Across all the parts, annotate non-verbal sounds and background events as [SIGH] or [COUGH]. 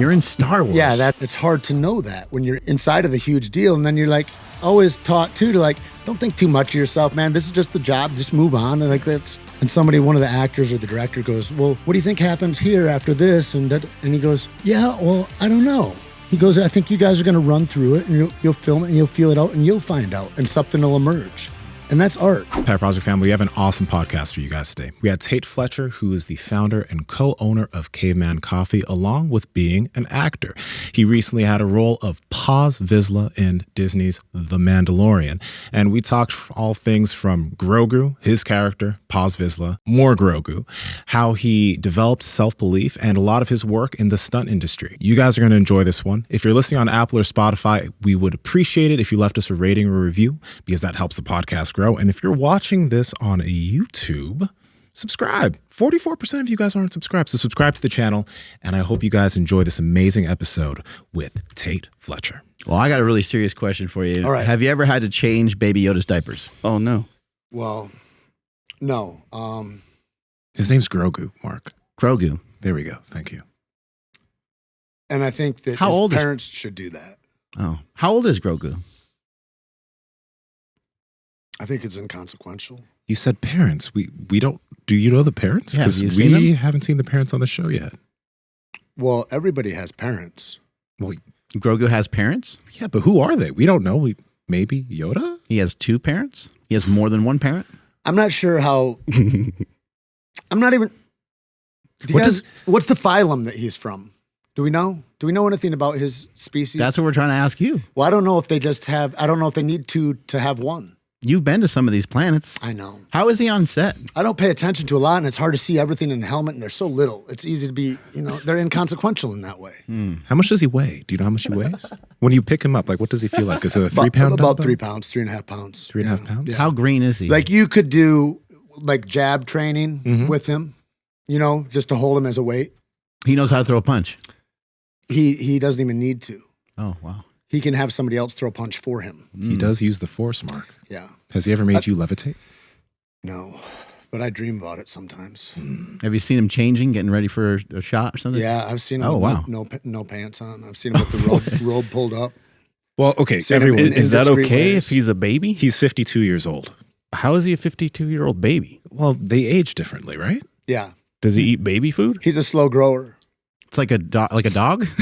You're in Star Wars. Yeah, that it's hard to know that when you're inside of the huge deal, and then you're like always taught too to like don't think too much of yourself, man. This is just the job. Just move on. And like that's and somebody, one of the actors or the director goes, well, what do you think happens here after this? And that, and he goes, yeah, well, I don't know. He goes, I think you guys are going to run through it and you'll, you'll film it and you'll feel it out and you'll find out and something will emerge. And that's art. Pet Project family, we have an awesome podcast for you guys today. We had Tate Fletcher, who is the founder and co owner of Caveman Coffee, along with being an actor. He recently had a role of Paz Vizsla in Disney's The Mandalorian. And we talked all things from Grogu, his character, Paz Vizsla, more Grogu, how he developed self belief, and a lot of his work in the stunt industry. You guys are going to enjoy this one. If you're listening on Apple or Spotify, we would appreciate it if you left us a rating or review because that helps the podcast grow. And if you're watching this on a YouTube, subscribe. 44% of you guys aren't subscribed. So subscribe to the channel. And I hope you guys enjoy this amazing episode with Tate Fletcher. Well, I got a really serious question for you. All right. Have you ever had to change Baby Yoda's diapers? Oh no. Well, no. Um, His name's Grogu, Mark. Grogu. There we go. Thank you. and I think that How his old is- parents should do that. Oh. How old is Grogu? I think it's inconsequential. You said parents. We we don't. Do you know the parents? Yeah, have Because you seen we them? haven't seen the parents on the show yet. Well, everybody has parents. Well, Grogu has parents? yeah, but who are they? We don't know. We maybe Yoda. He has two parents? He has more than one parent? I'm not sure how. [LAUGHS] I'm not even. Do What guys- does- what's the phylum that he's from? Do we know? Do we know anything about his species? That's what we're trying to ask you. well, I don't know if they just have. I don't know if they need two to have one. You've been to some of these planets. I know. How is he on set? I don't pay attention to a lot, and it's hard to see everything in the helmet, and they're so little. It's easy to be, you know, they're inconsequential in that way. How much does he weigh? Do you know how much he weighs? [LAUGHS] when you pick him up, like what does he feel like? Is it a three about, pound? about dumbbell? three pounds, three and a half pounds. Three and a half Yeah. pounds? Yeah. How green is he? Like you could do like jab training Mhm. with him, you know, just to hold him as a weight. he knows how to throw a punch. He he doesn't even need to. Oh, wow. He can have somebody else throw a punch for him. He does use the force, Mark. Yeah. Has he ever made you levitate? No, but I dream about it sometimes. Hmm. Have you seen him changing, getting ready for a, a shot or something? Yeah, I've seen him Oh, with wow. no, no no pants on. I've seen him with the robe, [LAUGHS] robe pulled up. Well, okay, Seen him everyone. in- Is, is that okay ways. if he's a baby? he's 52 years old. How is he a 52 year old baby? Well, they age differently, right? Yeah, Does he eat baby food? he's a slow grower. It's like a do- like a dog, [LAUGHS]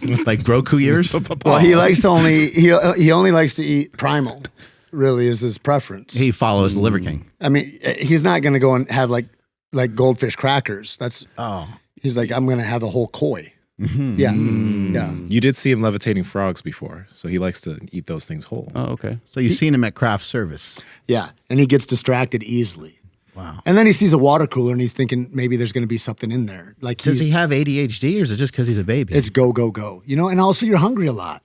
It's like Grogu years. [LAUGHS] Well, he likes to only he he only likes to eat primal. Really, is his preference. He follows the Liver King. I mean, eh, he's not going to go and have like like goldfish crackers. That's Oh, he's like I'm going to have a whole koi. Yeah, yeah. You did see him levitating frogs before, so he likes to eat those things whole. Oh, okay. so you've seen him at craft service. Yeah, and he gets distracted easily. Wow. And then he sees a water cooler and he's thinking maybe there's going to be something in there. Like Does he's, he have ADHD or is it just because he's a baby? it's go go go. You know, and also you're hungry a lot.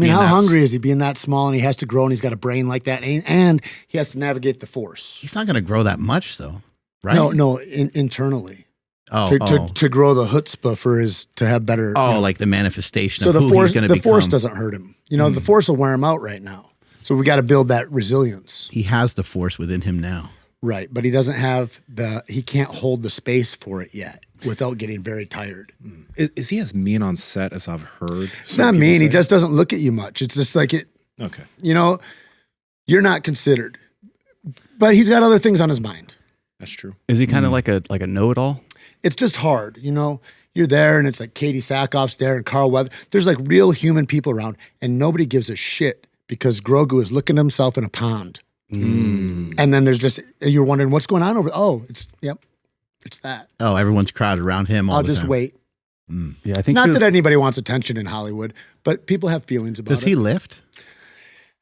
I mean, how hungry is he being that small and he has to grow and he's got a brain like that and, and he has to navigate the force. he's not going to grow that much, though, right? No, no, in, internally Oh, to, oh. to to grow the chutzpah for his to have better. oh you know. like the manifestation so of the who force the to force doesn't hurt him. You know, the hmm. force will wear him out right now. So we got to build that resilience. He has the force within him now. Right, but he doesn't have the he can't hold the space for it yet without getting very tired. Is, is he as mean on set as I've heard? It's not mean. He just doesn't look at you much. It's just like it. Okay. You know, you're not considered, but he's got other things on his mind. That's true. Is he kind of like a like a know it all? It's just hard. You know, you're there and it's like Katee Sackhoff's there and Carl Weather. There's like real human people around, and nobody gives a shit because Grogu is looking at himself in a pond. Mm. And then there's just you're wondering what's going on over. Oh, it's yep, it's that. Oh, everyone's crowded around him all I'll the just time. wait. Yeah, I think Not was- that anybody wants attention in Hollywood, but people have feelings about Does it. he lift?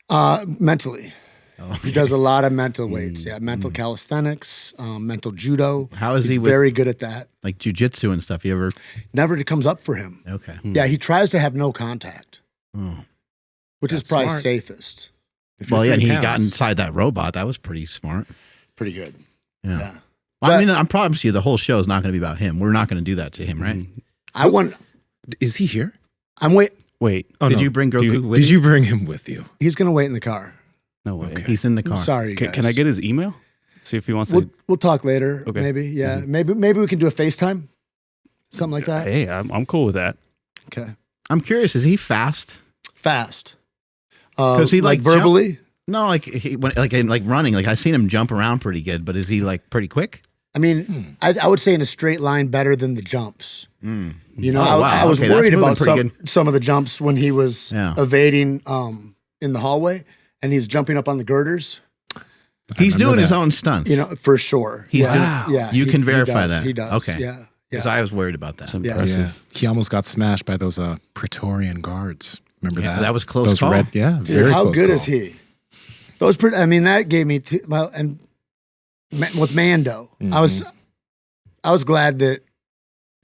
Uh, mentally. Oh, He does a lot of mental weights. Yeah, mental calisthenics, um, mental judo. How is He's he with- very good at that. Like jujitsu and stuff. You ever? Never comes up for him. Okay. Yeah, he tries to have no contact, Oh. which is probably smart. safest. Well, yeah, and he 30 got inside that robot. That was pretty smart. Pretty good. Yeah. Yeah. Well, I mean, I promise you, the whole show is not going to be about him. We're not going to do that to him, right? Mm-hmm. I want. Is he here? I'm wait. Wait, Oh, Did no. you bring Do Grogu you- with Did you bring him with you? He's gonna wait in the car. no way. Okay. He's in the I'm car. sorry, you Can, can I get his email? See if he wants We'll to. we'll talk later. Okay. Maybe. Yeah. Mm-hmm. Maybe maybe we can do a FaceTime. Something like that. Hey, I'm, I'm cool with that. Okay. I'm curious. Is he fast? Fast. Uh, 'Cause he, like, jump- verbally. No, like he, when, like in, like running. Like I've seen him jump around pretty good, but is he like pretty quick? I mean, Hmm. I, I would say in a straight line better than the jumps. You know, Oh, I, wow. I was Okay, worried about pretty some, some of the jumps when he was Yeah. evading um, in the hallway and he's jumping up on the girders. He's remember doing his own stunts. You know, for sure. He's yeah. doing- yeah. You he- can he verify does, that. He does. Okay. Yeah. because Yeah. I was worried about that. It's Yeah. impressive. Yeah, he almost got smashed by those uh, Praetorian guards. Remember Yeah, that? that was close Those call. red, yeah, Dude, very how close good call. is he? Those, pre- I mean, that gave me t- well, and Ma- with Mando, I was, Mm-hmm. I was glad that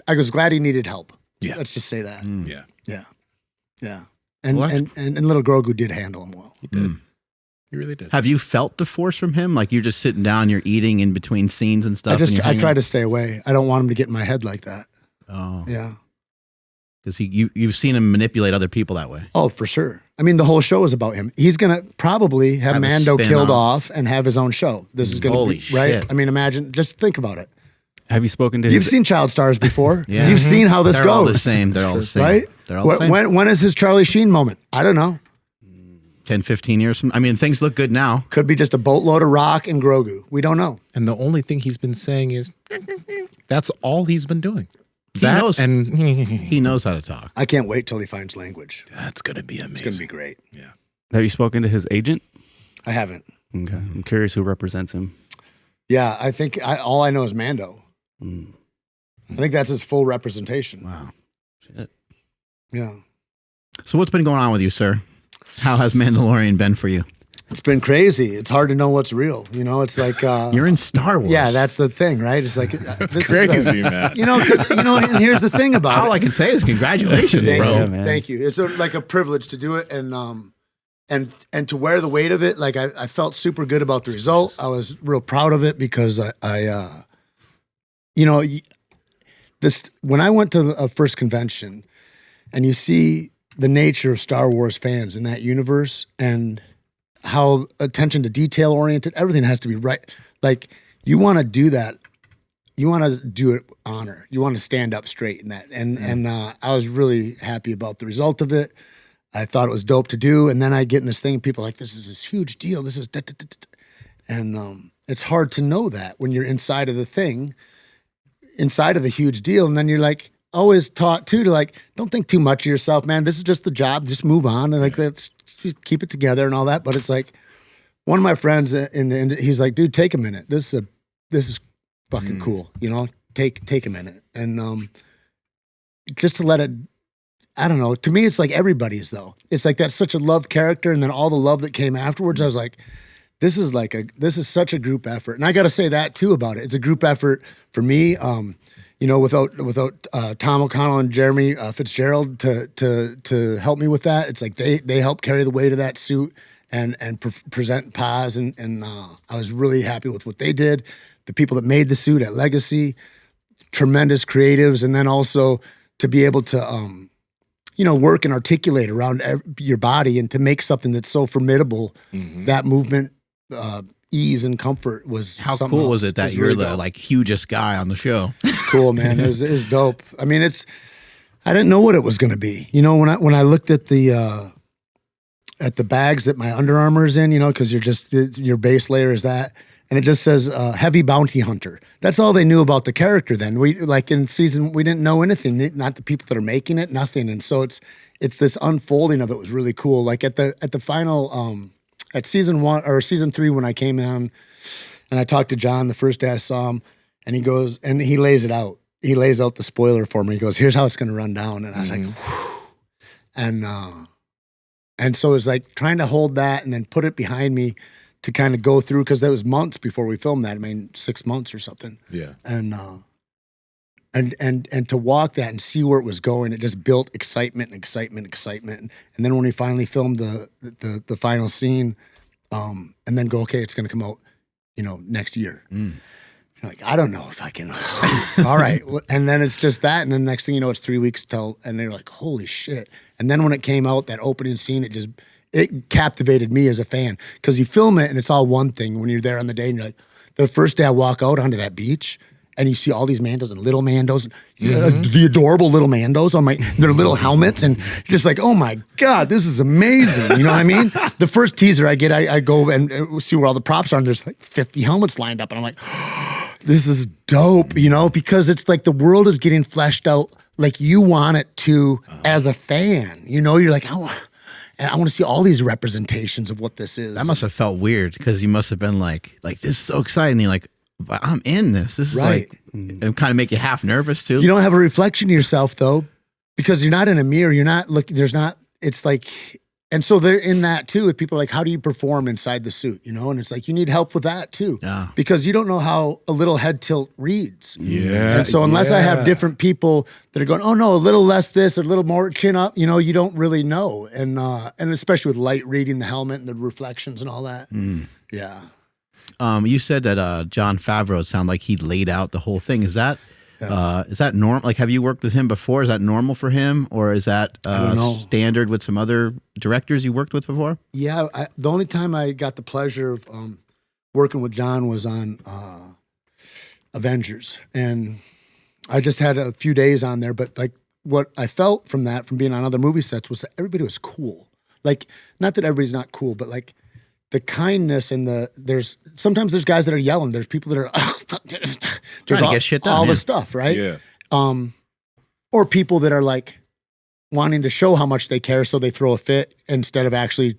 I was glad he needed help. Yeah. let's just say that. Mm. Yeah, Yeah, yeah, and Well, and, and and little Grogu did handle him well. he did. Mm. He really did. Have you felt the force from him? Like you're just sitting down, you're eating in between scenes and stuff. I just you're I hanging- try to stay away. I don't want him to get in my head like that. Oh, Yeah. Because he you you've seen him manipulate other people that way. Oh, for sure. I mean, the whole show is about him. He's gonna probably have, Have Mando killed off. off and have his own show. This is gonna Holy be right. shit. I mean, imagine. Just think about it. Have you spoken to You've his? seen child stars before. [LAUGHS] Yeah. You've seen how this They're goes. all the same. They're all the same. right? They're all the same. When, when is his Charlie Sheen moment? I don't know. 10, 15 years from. I mean, things look good now. Could be just a boatload of rock and Grogu. We don't know. And the only thing he's been saying is, [LAUGHS] that's all he's been doing. He That knows. and [LAUGHS] He knows how to talk. I can't wait till he finds language. that's gonna be amazing. It's gonna be great. Yeah. Have you spoken to his agent? I haven't. Okay, I'm curious who represents him. Yeah, I think I, all I know is Mando. Mm. I think that's his full representation. Wow. Shit. Yeah. So what's been going on with you, sir? How has Mandalorian been for you? It's been crazy. It's hard to know what's real. You know, it's like uh, [LAUGHS] You're in Star Wars. yeah, that's the thing, right? It's like [LAUGHS] That's this is the- crazy, man. you know, you know, and here's the thing [LAUGHS] about All it. I can say is congratulations, Thank bro. you, man. thank you. It's like a privilege to do it, and um, and and to wear the weight of it. Like I, I felt super good about the result. I was real proud of it because I, I uh, you know, this when I went to a first convention, and you see the nature of Star Wars fans in that universe, and how attention to detail oriented, everything has to be right. Like you want to do that you want to do it honor. You want to stand up straight in that. And and uh, I was really happy about the result of it. I thought it was dope to do. And then I get in this thing, people are like, this is this huge deal. This is da, da, da, da, da." and um, it's hard to know that when you're inside of the thing, inside of the huge deal, and then you're like always taught too to like, don't think too much of yourself, man. This is just the job. Just move on and like just keep it together and all that. But it's like one of my friends in the ind- he's like, dude, take a minute. This is a this is fucking cool. You know, take take a minute and um, just to let it. I don't know. To me, it's like everybody's though. It's like that's such a love character, and then all the love that came afterwards. I was like, this is like a this is such a group effort, and I got to say that too about it. It's a group effort for me. Um, you know, without without uh, Tom O'Connell and Jeremy uh, Fitzgerald to to to help me with that, it's like they they help carry the weight of that suit and and pre- present Paz, and and uh, I was really happy with what they did. The people that made the suit at Legacy, tremendous creatives, and then also to be able to um, you know work and articulate around your body and to make something that's so formidable. That movement, uh, ease and comfort was How cool was it that was you're really the dope like hugest guy on the show? [LAUGHS] it's cool, man. It was, it was dope. I mean, it's I didn't know what it was going to be. You know, when I when I looked at the uh, at the bags that my Under Armour is in, you know, because you're just your base layer is that, and it just says uh, heavy bounty hunter. That's all they knew about the character. Then we like in season we didn't know anything, not the people that are making it, nothing. And so it's it's this unfolding of it was really cool. Like at the at the final um, at season one or season three when I came in and I talked to Jon the first day I saw him, and he goes and he lays it out. He lays out the spoiler for me. He goes, "Here's how it's going to run down," and I was like, Whew. and uh, and so it's like trying to hold that and then put it behind me to kind of go through because that was months before we filmed that. I mean, six months or something, Yeah. and uh, and and and to walk that and see where it was going, it just built excitement, and excitement, excitement. And then when we finally filmed the the the final scene, um, and then go, okay, it's going to come out, you know, next year. You're like, I don't know if I can. [LAUGHS] All right. And then it's just that. And then next thing you know, it's three weeks till, and they're like, holy shit. And then when it came out, that opening scene, it just, it captivated me as a fan because you film it and it's all one thing when you're there on the day and you're like, the first day I walk out onto that beach and you see all these Mandos and little Mandos, uh, the adorable little Mandos on my their little helmets, and just like, oh my god, this is amazing. You know what I mean? [LAUGHS] the first teaser I get, I, I go and uh, see where all the props are, and there's like 50 helmets lined up, and I'm like, [GASPS] this is dope, you know, because it's like the world is getting fleshed out like you want it to as a fan. You know, you're like, I want, and I want to see all these representations of what this is. That must have felt weird because you must have been like, like this is so exciting. You're like, I'm in this. This is Right. like, it kind of make you half nervous too. You don't have a reflection of yourself though, because you're not in a mirror. You're not looking. There's not. It's like, and so they're in that too. If people are like, how do you perform inside the suit? You know, and it's like you need help with that too, Yeah. because you don't know how a little head tilt reads. Yeah. And so unless I have different people that are going, oh no, a little less this, a little more chin up, you know, you don't really know. And uh, and especially with light reading the helmet and the reflections and all that. Yeah. Um, you said that uh, Jon Favreau sounded like he laid out the whole thing. Is that uh, is that normal? Like, have you worked with him before? Is that normal for him, or is that uh, standard with some other directors you worked with before? Yeah, I, the only time I got the pleasure of um, working with Jon was on uh, Avengers, and I just had a few days on there. But like, what I felt from that, from being on other movie sets, was that everybody was cool. Like, not that everybody's not cool, but like the kindness and the there's sometimes there's guys that are yelling. There's people that are [LAUGHS] there's Trying to all, get shit done, all yeah. the stuff, right? Yeah. um, or people that are like wanting to show how much they care, so they throw a fit instead of actually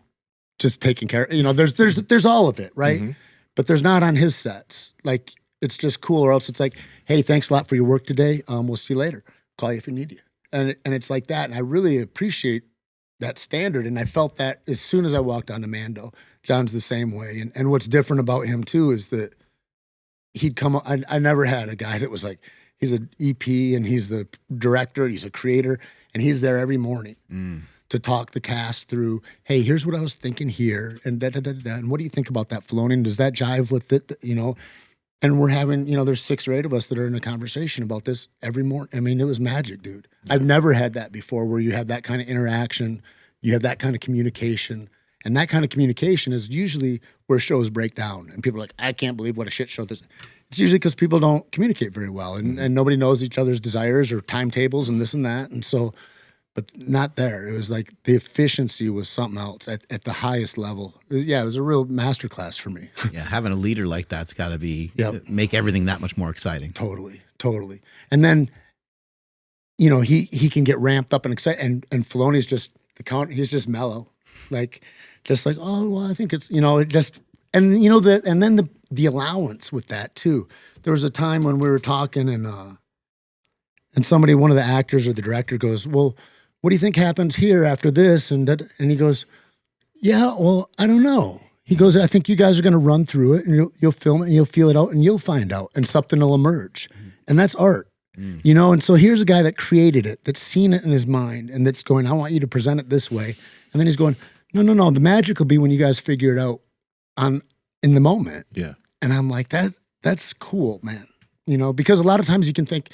just taking care. You know, there's there's there's all of it, right? Mhm. But there's not on his sets. Like it's just cool, or else it's like, hey, thanks a lot for your work today. Um, we'll see you later. Call you if we need you. And and it's like that, and I really appreciate that standard. And I felt that as soon as I walked onto Mando, Jon's the same way. And and what's different about him too is that he'd come. I, I never had a guy that was like he's an EP and he's the director, he's a creator, and he's there every morning mm. to talk the cast through. Hey, here's what I was thinking here, and da da da da. And what do you think about that Filoni? And does that jive with it? You know. And we're having, you know, there's six or eight of us that are in a conversation about this every morning. I mean, it was magic, dude. I've never had that before where you have that kind of interaction, you have that kind of communication. And that kind of communication is usually where shows break down. And people are like, I can't believe what a shit show this is. It's usually because people don't communicate very well and, mm-hmm. and nobody knows each other's desires or timetables and this and that. And so, but not there. It was like the efficiency was something else at, at the highest level. Yeah, it was a real masterclass for me. [LAUGHS] Yeah, having a leader like that's got to be Yep. make everything that much more exciting. Totally, totally. And then, you know, he he can get ramped up and excited, and and Filoni's just the count. He's just mellow, like just like oh well, I think it's you know it just and you know the and then the the allowance with that too. There was a time when we were talking and uh and somebody one of the actors or the director goes, well, what do you think happens here after this? And that, and he goes, yeah, well, I don't know. He goes, I think you guys are going to run through it and you'll, you'll film it and you'll feel it out and you'll find out and something will emerge. And that's art, you know? And so here's a guy that created it, that's seen it in his mind and that's going, I want you to present it this way. And then he's going, no, no, no. The magic will be when you guys figure it out on in the moment. Yeah. And I'm like, that that's cool, man. You know, because a lot of times you can think,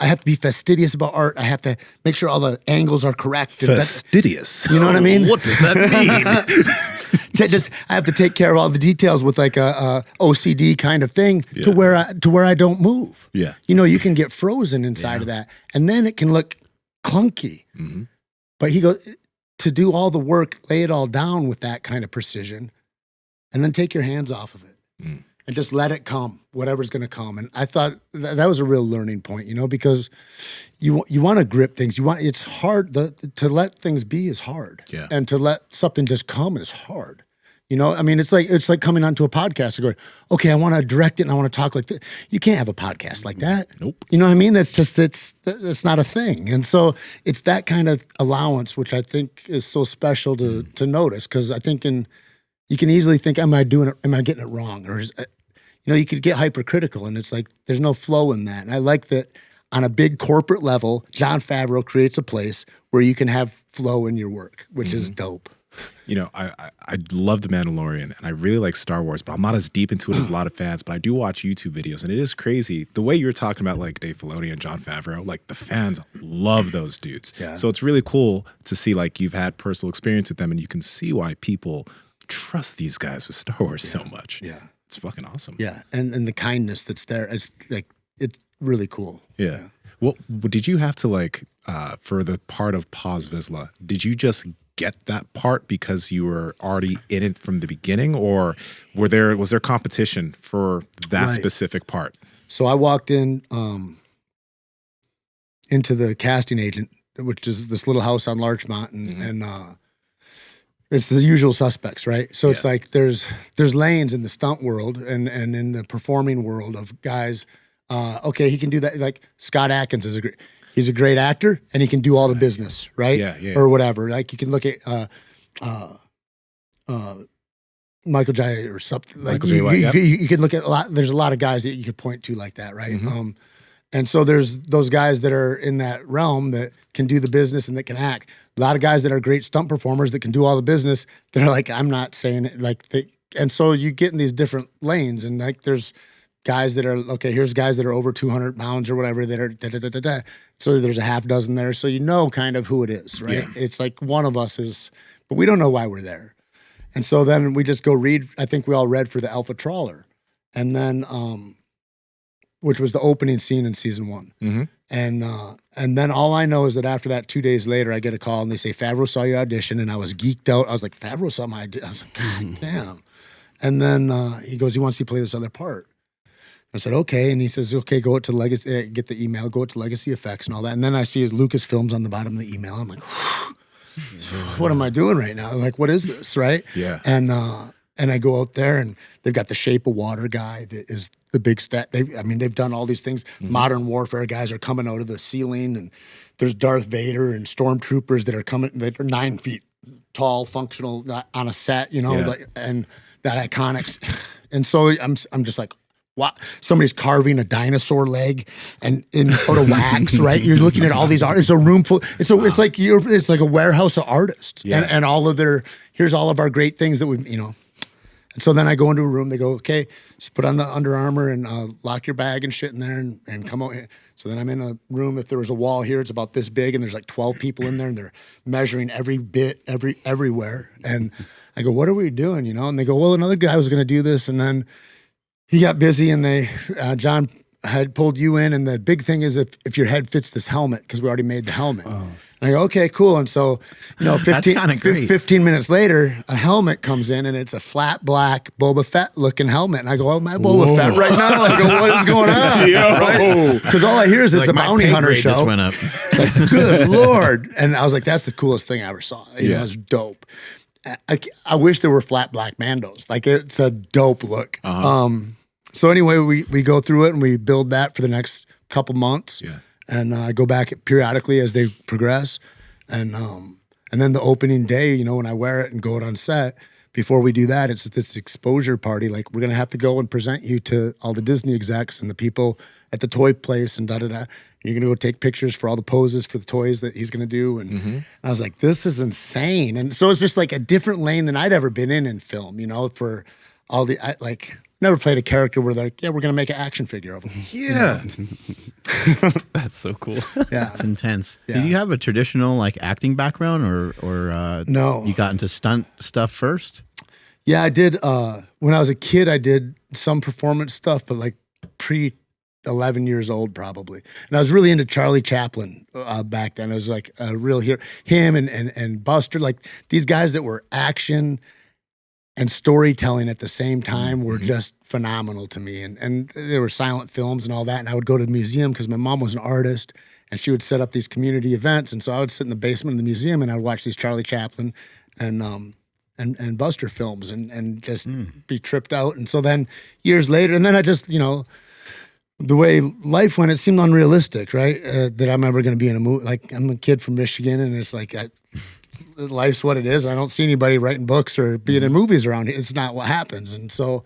I have to be fastidious about art. I have to make sure all the angles are correct. and that- Fastidious. you know what I mean? What does that mean? [LAUGHS] [LAUGHS] just I have to take care of all the details with like a, a OCD kind of thing Yeah. to where I to where I don't move. Yeah. You know, you can get frozen inside of that, and then it can look clunky. Mhm. But he goes to do all the work, lay it all down with that kind of precision, and then take your hands off of it Mm. and just let it come, whatever's going to come. And I thought th- that was a real learning point, you know, because you you want to grip things. You want it's hard the, to let things be is hard, Yeah. and to let something just come is hard. You know, I mean, it's like it's like coming onto a podcast and going, okay, I want to direct it and I want to talk like this. You can't have a podcast like that. Nope. You know what I mean? That's just it's it's not a thing. And so it's that kind of allowance which I think is so special to to notice because I think in you can easily think, am I doing it? Am I getting it wrong? Or is, uh, you know, you could get hypercritical, and it's like there's no flow in that. And I like that on a big corporate level, Jon Favreau creates a place where you can have flow in your work, which is dope. You know, I, I I love The Mandalorian and I really like Star Wars, but I'm not as deep into it as a lot of fans. But I do watch YouTube videos, and it is crazy the way you're talking about like Dave Filoni and Jon Favreau. Like the fans love those dudes. Yeah. So it's really cool to see like you've had personal experience with them, and you can see why people trust these guys with Star Wars so much. Yeah. It's fucking awesome. Yeah, and and the kindness that's there, it's like it's really cool. Yeah. Well, did you have to like uh, for the part of Paz Vizsla? Did you just get that part because you were already in it from the beginning, or were there was there competition for that Right. specific part? So I walked in um, into the casting agent, which is this little house on Larchmont, and, Mhm. and uh, it's the usual suspects, right? So it's like there's there's lanes in the stunt world and and in the performing world of guys. Uh, okay, he can do that. Like Scott Adkins is a great. He's a great actor, and he can do all the business, right? Yeah, yeah. Or whatever. Like you can look at uh, uh, uh, Michael Jai or something. Like Michael Jai you, White, you, yep. you- you can look at a lot. There's a lot of guys that you could point to like that, right? Mhm. Um, and so there's those guys that are in that realm that can do the business and that can act. A lot of guys that are great stunt performers that can do all the business. That are like, I'm not saying it like they. And so you get in these different lanes, and like there's guys that are okay. Here's guys that are over 200 pounds or whatever that are da da da da da. So there's a half dozen there, so you know kind of who it is, right? It's like one of us is, but we don't know why we're there. And so then we just go read. I think we all read for the Alpha Trawler, and then um, which was the opening scene in season one. Mhm. And uh, and then all I know is that after that, two days later, I get a call and they say Favreau saw your audition, and I was geeked out. I was like, Favreau saw my audition. I was like, God [LAUGHS] damn. And then uh, he goes, he wants you to play this other part. I said, okay. And he says, okay, go out to Legacy, uh, get the email, go out to Legacy Effects and all that. And then I see his Lucasfilms on the bottom of the email. I'm like, what am I doing right now? Like, what is this, right? Yeah. And uh, and I go out there and they've got the Shape of Water guy that is the big stat. They, I mean, they've done all these things. Modern warfare guys are coming out of the ceiling, and there's Darth Vader and stormtroopers that are coming that are nine feet tall, functional on a set, you know, Yeah. like, and that iconics. [SIGHS] And so I'm I'm just like. Wow, somebody's carving a dinosaur leg and in out of wax, [LAUGHS] right? You're looking at all these art. It's a room full. It's a. It's like you're. It's like a warehouse of artists, Yeah. and and all of their. Here's all of our great things that we've, you know, and so then I go into a room. They go, okay, just put on the Under Armour and uh, lock your bag and shit in there, and, and come out. Here. So then I'm in a room. If there was a wall here, it's about this big, and there's like 12 people in there, and they're measuring every bit, every everywhere. And I go, what are we doing? You know? And they go, well, another guy was going to do this, and then he got busy, and they uh, Jon had pulled you in, and the big thing is if if your head fits this helmet because we already made the helmet. And I go, okay, cool. And so, you know, [SIGHS] 15, kinda fif- great. 15 minutes later, a helmet comes in and it's a flat black Boba Fett looking helmet. And I go, oh, my Boba Fett right now. I go, what is going on? [LAUGHS] Because all I hear is it's Like a bounty hunter grade just show. went up. It's like, good [LAUGHS] Lord. And I was like, that's the coolest thing I ever saw. You know, Yeah. it was dope. I, I, I wish there were flat black Mandos. Like it's a dope look. Um, so anyway, we, we go through it and we build that for the next couple months Yeah. and uh, I go back periodically as they progress, and um, and then the opening day, you know, when I wear it and go out on set. Before we do that, it's this exposure party. Like we're gonna have to go and present you to all the Disney execs and the people at the toy place and da da da. You're gonna go take pictures for all the poses for the toys that he's gonna do, and I was like, this is insane. And so it's just like a different lane than I'd ever been in in film. You know, for all the I, like. Never played a character where they're like, yeah, we're gonna make an action figure of him. [LAUGHS] Yeah. [LAUGHS] That's so cool. [LAUGHS] Yeah, It's intense. Yeah. Did you have a traditional like acting background, or or uh, No. You got into stunt stuff first. Yeah, I did. Uh, when I was a kid, I did some performance stuff, but like pre 11 years old, probably. And I was really into Charlie Chaplin uh, back then. I was like a real hero. Him and, and, and Buster, like these guys that were action and storytelling at the same time were just phenomenal to me. And, and there were silent films and all that. And I would go to the museum because my mom was an artist and she would set up these community events. And so I would sit in the basement of the museum and I would watch these Charlie Chaplin and, um, and, and Buster films and, and just be tripped out. And so then years later, and then I just, you know, the way life went, it seemed unrealistic, right? Uh, that I'm ever going to be in a movie. Like I'm a kid from Michigan, and it's like I, life's what it is. I don't see anybody writing books or being in movies around here. It's not what happens, and so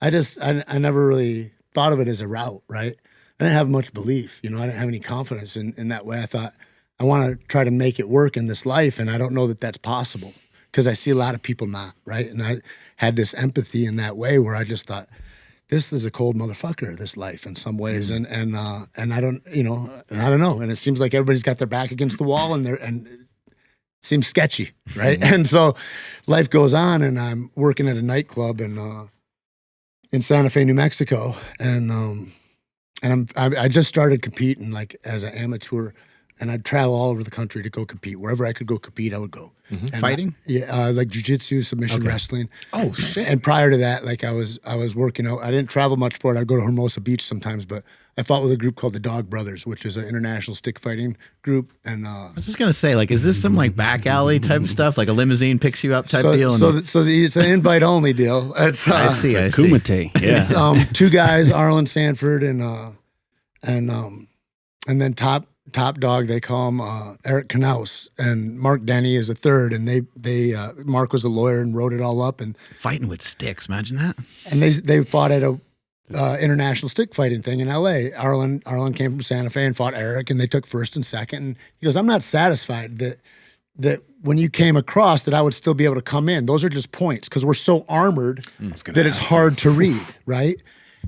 I just I, I never really thought of it as a route, right? I didn't have much belief, you know. I didn't have any confidence in in that way. I thought I want to try to make it work in this life, and I don't know that that's possible because I see a lot of people not, right? And I had this empathy in that way where I just thought this is a cold motherfucker this life in some ways and and uh and i don't you know and i don't know and it seems like everybody's got their back against the wall and they're and seems sketchy right? [LAUGHS] And so life goes on and i'm working at a nightclub and uh in Santa Fe, New Mexico, and um, and I'm I, I just started competing like as an amateur, and I'd travel all over the country to go compete. Wherever I could go compete, I would go. And Fighting? I- yeah, uh, like jujitsu, submission wrestling. Oh shit! And prior to that, like I was I was working out. I didn't travel much for it. I'd go to Hermosa Beach sometimes, but I fought with a group called the Dog Brothers, which is an international stick fighting group. And uh, I was just gonna say, like, is this some like back alley type stuff, like a limousine picks you up type so deal? so th- so the, it's an invite only deal. [LAUGHS] It's uh, I see, I see. Kumite. It's Yeah. um [LAUGHS] two guys, Arlan Sanford and uh and um and then top top dog they call him uh, Eric Knaus. And Marc Denny is a third and they they uh, Marc was a lawyer and wrote it all up and Fighting with sticks, imagine that. and they they fought at a uh, international stick fighting thing in L.A. Arlan Arlan came from Santa Fe and fought Eric and they took first and second and he goes I'm not satisfied that that when you came across that I would still be able to come in. Those are just points because we're so armored that it's hard to read right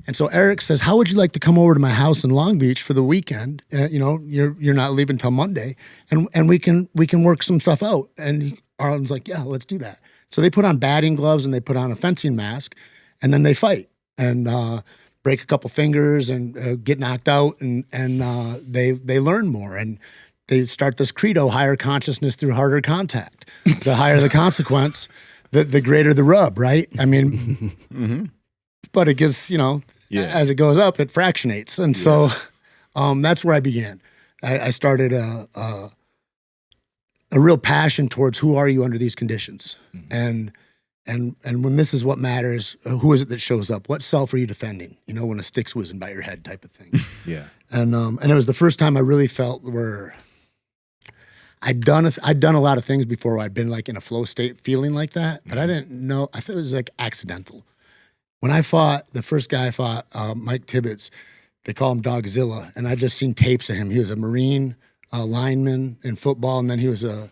and so Eric says how would you like to come over to my house in Long Beach for the weekend? Uh, you know you're you're not leaving till Monday. And and we can we can work some stuff out. And he, Arlan's like yeah let's do that. So they put on batting gloves and they put on a fencing mask and then they fight and uh, break a couple fingers and uh, get knocked out and and uh, they they learn more and they start this credo higher consciousness through harder contact. The higher the [LAUGHS] consequence the the greater the rub right? I mean but it gets you know Yeah. as it goes up it fractionates. And so [LAUGHS] um, that's where i began. I, I started a, a a real passion towards who are you under these conditions? And and and when this is what matters uh, who is it that shows up? What self are you defending? You know when a stick's whizzing by your head type of thing. [LAUGHS] Yeah. and um and it was the first time i really felt where i'd done a, i'd done a lot of things before where i'd been like in a flow state feeling like that but i didn't know i thought it was like accidental when i fought the first guy i fought uh, mike tibbetts they call him dogzilla and i just seen tapes of him he was a marine lineman in football and then he was a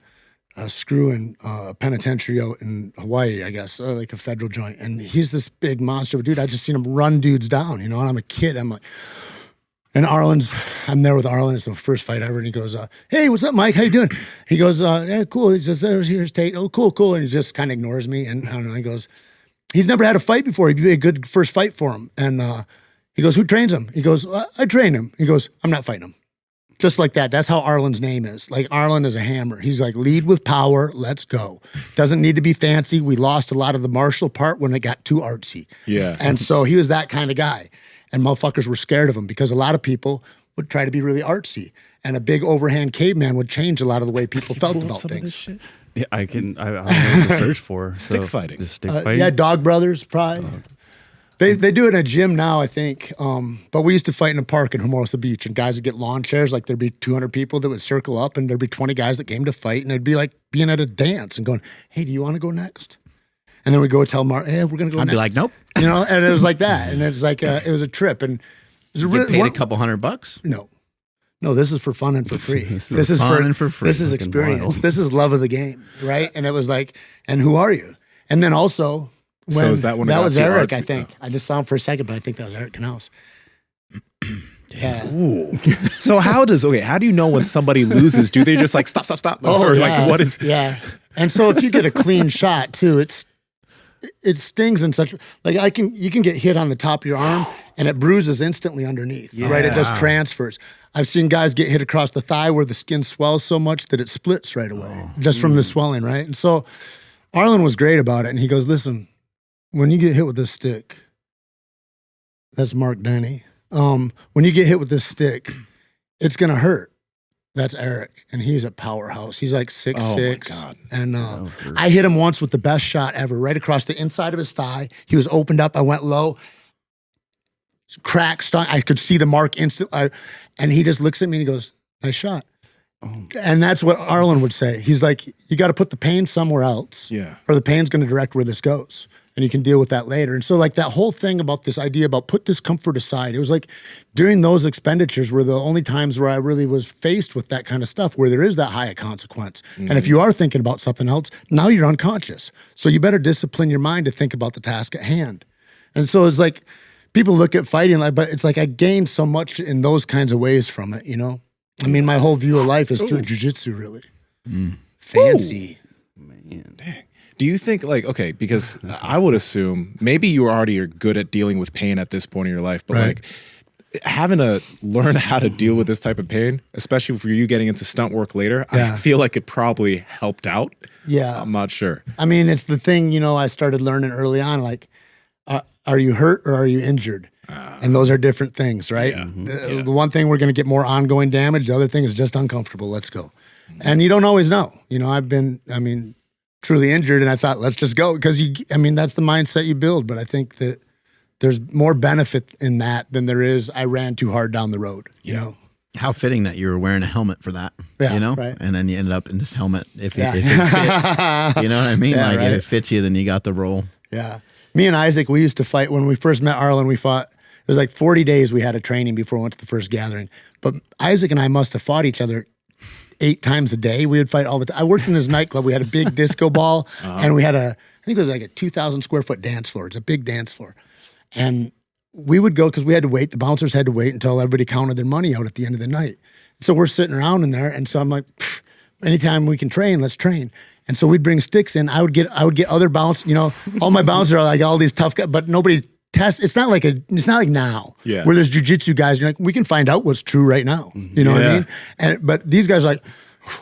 a screw in uh, penitentiary out in Hawaii, I guess, like a federal joint. And he's this big monster a dude. I just seen him run dudes down, you know. And I'm a kid. I'm like, and Arlan's, I'm there with Arlan. It's the first fight ever, and he goes, uh, "Hey, what's up, Mike? How you doing?" He goes, uh, "Yeah, cool." He says, "There's here's Tate." Oh, cool, cool. And he just kind of ignores me. And I don't know. He goes, "He's never had a fight before. He'd be a good first fight for him." And uh, he goes, "Who trains him?" He goes, "I I train him." He goes, "I'm not fighting him." Just like that. That's how Arlan's name is. Like Arlan is a hammer. He's like, lead with power. Let's go. Doesn't need to be fancy. We lost a lot of the martial part when it got too artsy. Yeah. And so he was that kind of guy. And motherfuckers were scared of him because a lot of people would try to be really artsy. And a big overhand caveman would change a lot of the way people felt about Some this things. Shit. Yeah, I can. I, I don't know what to search [LAUGHS] for. Stick So, fighting. Just stick Uh, fighting. yeah, Dog Brothers, probably. They, they do it in a gym now, I think. Um, but we used to fight in a park in Hermosa Beach, and guys would get lawn chairs. Like there'd be 200 people that would circle up, and there'd be 20 guys that came to fight, and it'd be like being at a dance and going, "Hey, do you want to go next?" And then we go tell Mark, "Hey, we're gonna go." I'd next. be like, nope. you know, and it was like that, and it was like a, it was a trip, and it was a Get really paid one- a couple hundred bucks. no, no, this is for fun and for [LAUGHS] free. This this is fun for and for free. This is Fucking experience. wild. This is love of the game, right? And it was like, and who are you? And then also, when, So is that when that was Eric? artsy? I think oh. I just saw him for a second, but I think that was Eric Knaus. [CLEARS THROAT] yeah. Ooh. so how does okay? How do you know when somebody loses? Do they just like stop, stop, stop? [LAUGHS] Oh, or yeah. like what is? Yeah. And so if you get a clean shot too, it's it stings in such like I can you can get hit on the top of your arm and it bruises instantly underneath. Yeah. Right? It just transfers. I've seen guys get hit across the thigh where the skin swells so much that it splits right away just from the swelling, right? And so Arlan was great about it. And he goes, Listen, when you get hit with this stick, that's Marc Denny. Um, when you get hit with this stick, it's gonna hurt. That's Eric, and he's a powerhouse. He's like six Oh six, and uh, I hit him once with the best shot ever, right across the inside of his thigh. He was opened up. I went low, crack, stung. I could see the mark instantly, and he just looks at me and he goes, "Nice shot." And that's what Arlan would say. He's like, "You got to put the pain somewhere else." Yeah. or the pain's going to direct where this goes and you can deal with that later. And so like that whole thing about this idea about put discomfort aside it was like during those expenditures were the only times where i really was faced with that kind of stuff where there is that high consequence. And if mm-hmm. you are thinking about something else now you're unconscious. So you better discipline your mind to think about the task at hand. And so it's like people look at fighting like but it's like i gained so much in those kinds of ways from it you know? I mean my whole view of life is through jujitsu really. Mm. Fancy. Man. Do you think like okay, because [LAUGHS] I would assume maybe you already are good at dealing with pain at this point in your life, but Right. like having to learn how to deal with this type of pain, especially for you getting into stunt work later, Yeah. I feel like it probably helped out. Yeah. I'm not sure. I mean, it's the thing, you know, I started learning early on like, uh, are you hurt or are you injured? Ah. and those are different things, right? Uh, mm-hmm. The, the one thing we're going to get more ongoing damage, the other thing is just uncomfortable. Let's go. Mm-hmm. And you don't always know. You know, I've been, I mean, truly injured and I thought, let's just go. Because you, I mean, that's the mindset you build. But I think that there's more benefit in that than there is, I ran too hard down the road, you know? How fitting that you were wearing a helmet for that. Yeah, you know, right. and then you ended up in this helmet. If, Yeah. it, if it fit, [LAUGHS] you know what I mean? Yeah, like right. if it fits you, then you got the role. Yeah. Me and Isaac, we used to fight when we first met Arlan. We fought, it was like 40 days we had a training before we went to the first gathering. But Isaac and I must have fought each other eight times a day. We would fight all the time. I worked in this nightclub. We had a big [LAUGHS] disco ball uh-huh. and we had a, I think it was like a 2,000 square foot dance floor. It's a big dance floor. And we would go because we had to wait. The bouncers had to wait until everybody counted their money out at the end of the night. So we're sitting around in there, and so I'm like, anytime we can train, let's train. And so we'd bring sticks in. I would get I would get other bounce. You know, all my [LAUGHS] bouncers are like all these tough guys, but nobody tests. It's not like a. It's not like now, Yeah. where there's jujitsu guys. You're like, we can find out what's true right now. You know what I mean? And but these guys are like.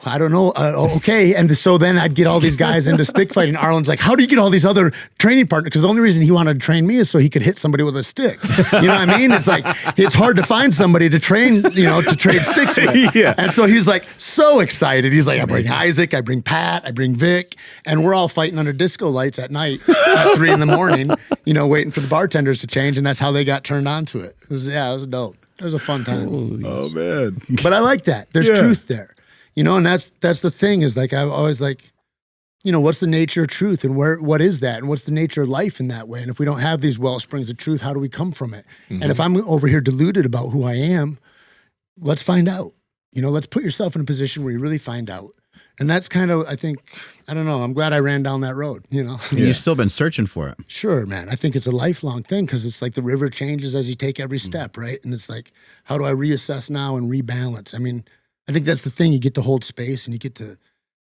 I don't know. Uh, okay, and so then I'd get all these guys into stick fighting. Arlan's like, "How do you get all these other training partners?" Because the only reason he wanted to train me is so he could hit somebody with a stick. You know what I mean? It's like it's hard to find somebody to train, you know, to trade sticks with. [LAUGHS] Yeah. And so he's like so excited. He's like, I bring Isaac, I bring Pat, I bring Vic, and we're all fighting under disco lights at night at three in the morning, you know, waiting for the bartenders to change, and that's how they got turned on to it. It was, yeah, it was dope. It was a fun time. Oh man. But I like that. There's Yeah. truth there. You know, and that's that's the thing is like I always like, you know, what's the nature of truth and where what is that? And what's the nature of life in that way? And if we don't have these well springs of truth, how do we come from it? And if I'm over here deluded about who I am, let's find out. You know, let's put yourself in a position where you really find out. And that's kind of, I think, I don't know. I'm glad I ran down that road. You know, And You've still been searching for it. sure, man. I think it's a lifelong thing because it's like the river changes as you take every Mm-hmm. step, right? And it's like, how do I reassess now and rebalance? I mean, I think that's the thing. You get to hold space and you get to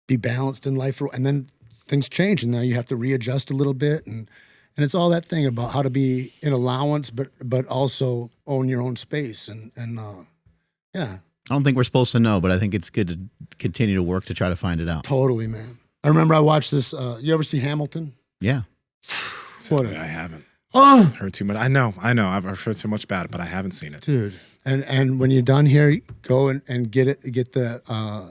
be balanced in life, and then things change, and now you have to readjust a little bit, and and it's all that thing about how to be in allowance, but but also own your own space, and and uh, yeah, I don't think we're supposed to know, but I think it's good to continue to work to try to find it out. totally, man. I remember I watched this. Uh, you ever see Hamilton? Yeah. What I a, haven't oh, heard too much. I know, I know. I've I've heard so much about it, but I haven't seen it. dude. And and when you're done here, go and, and get it, get the uh,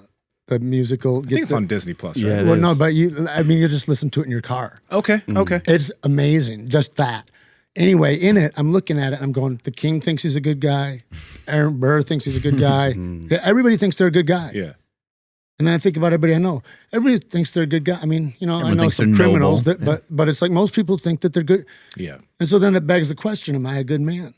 the musical. I Get think it's the, on Disney Plus, right? it Well, no, but you. I mean, you just listen to it in your car. Okay, okay. It's amazing, just that. Anyway, in it, I'm looking at it. I'm going. The king thinks he's a good guy. Aaron Burr thinks he's a good guy. [LAUGHS] Everybody thinks they're a good guy. Yeah. And then I think about everybody I know. Everybody thinks they're a good guy. I mean, you know, Everyone I know some criminals noble. that, but but it's like most people think that they're good. Yeah. And so then it begs the question: Am I a good man?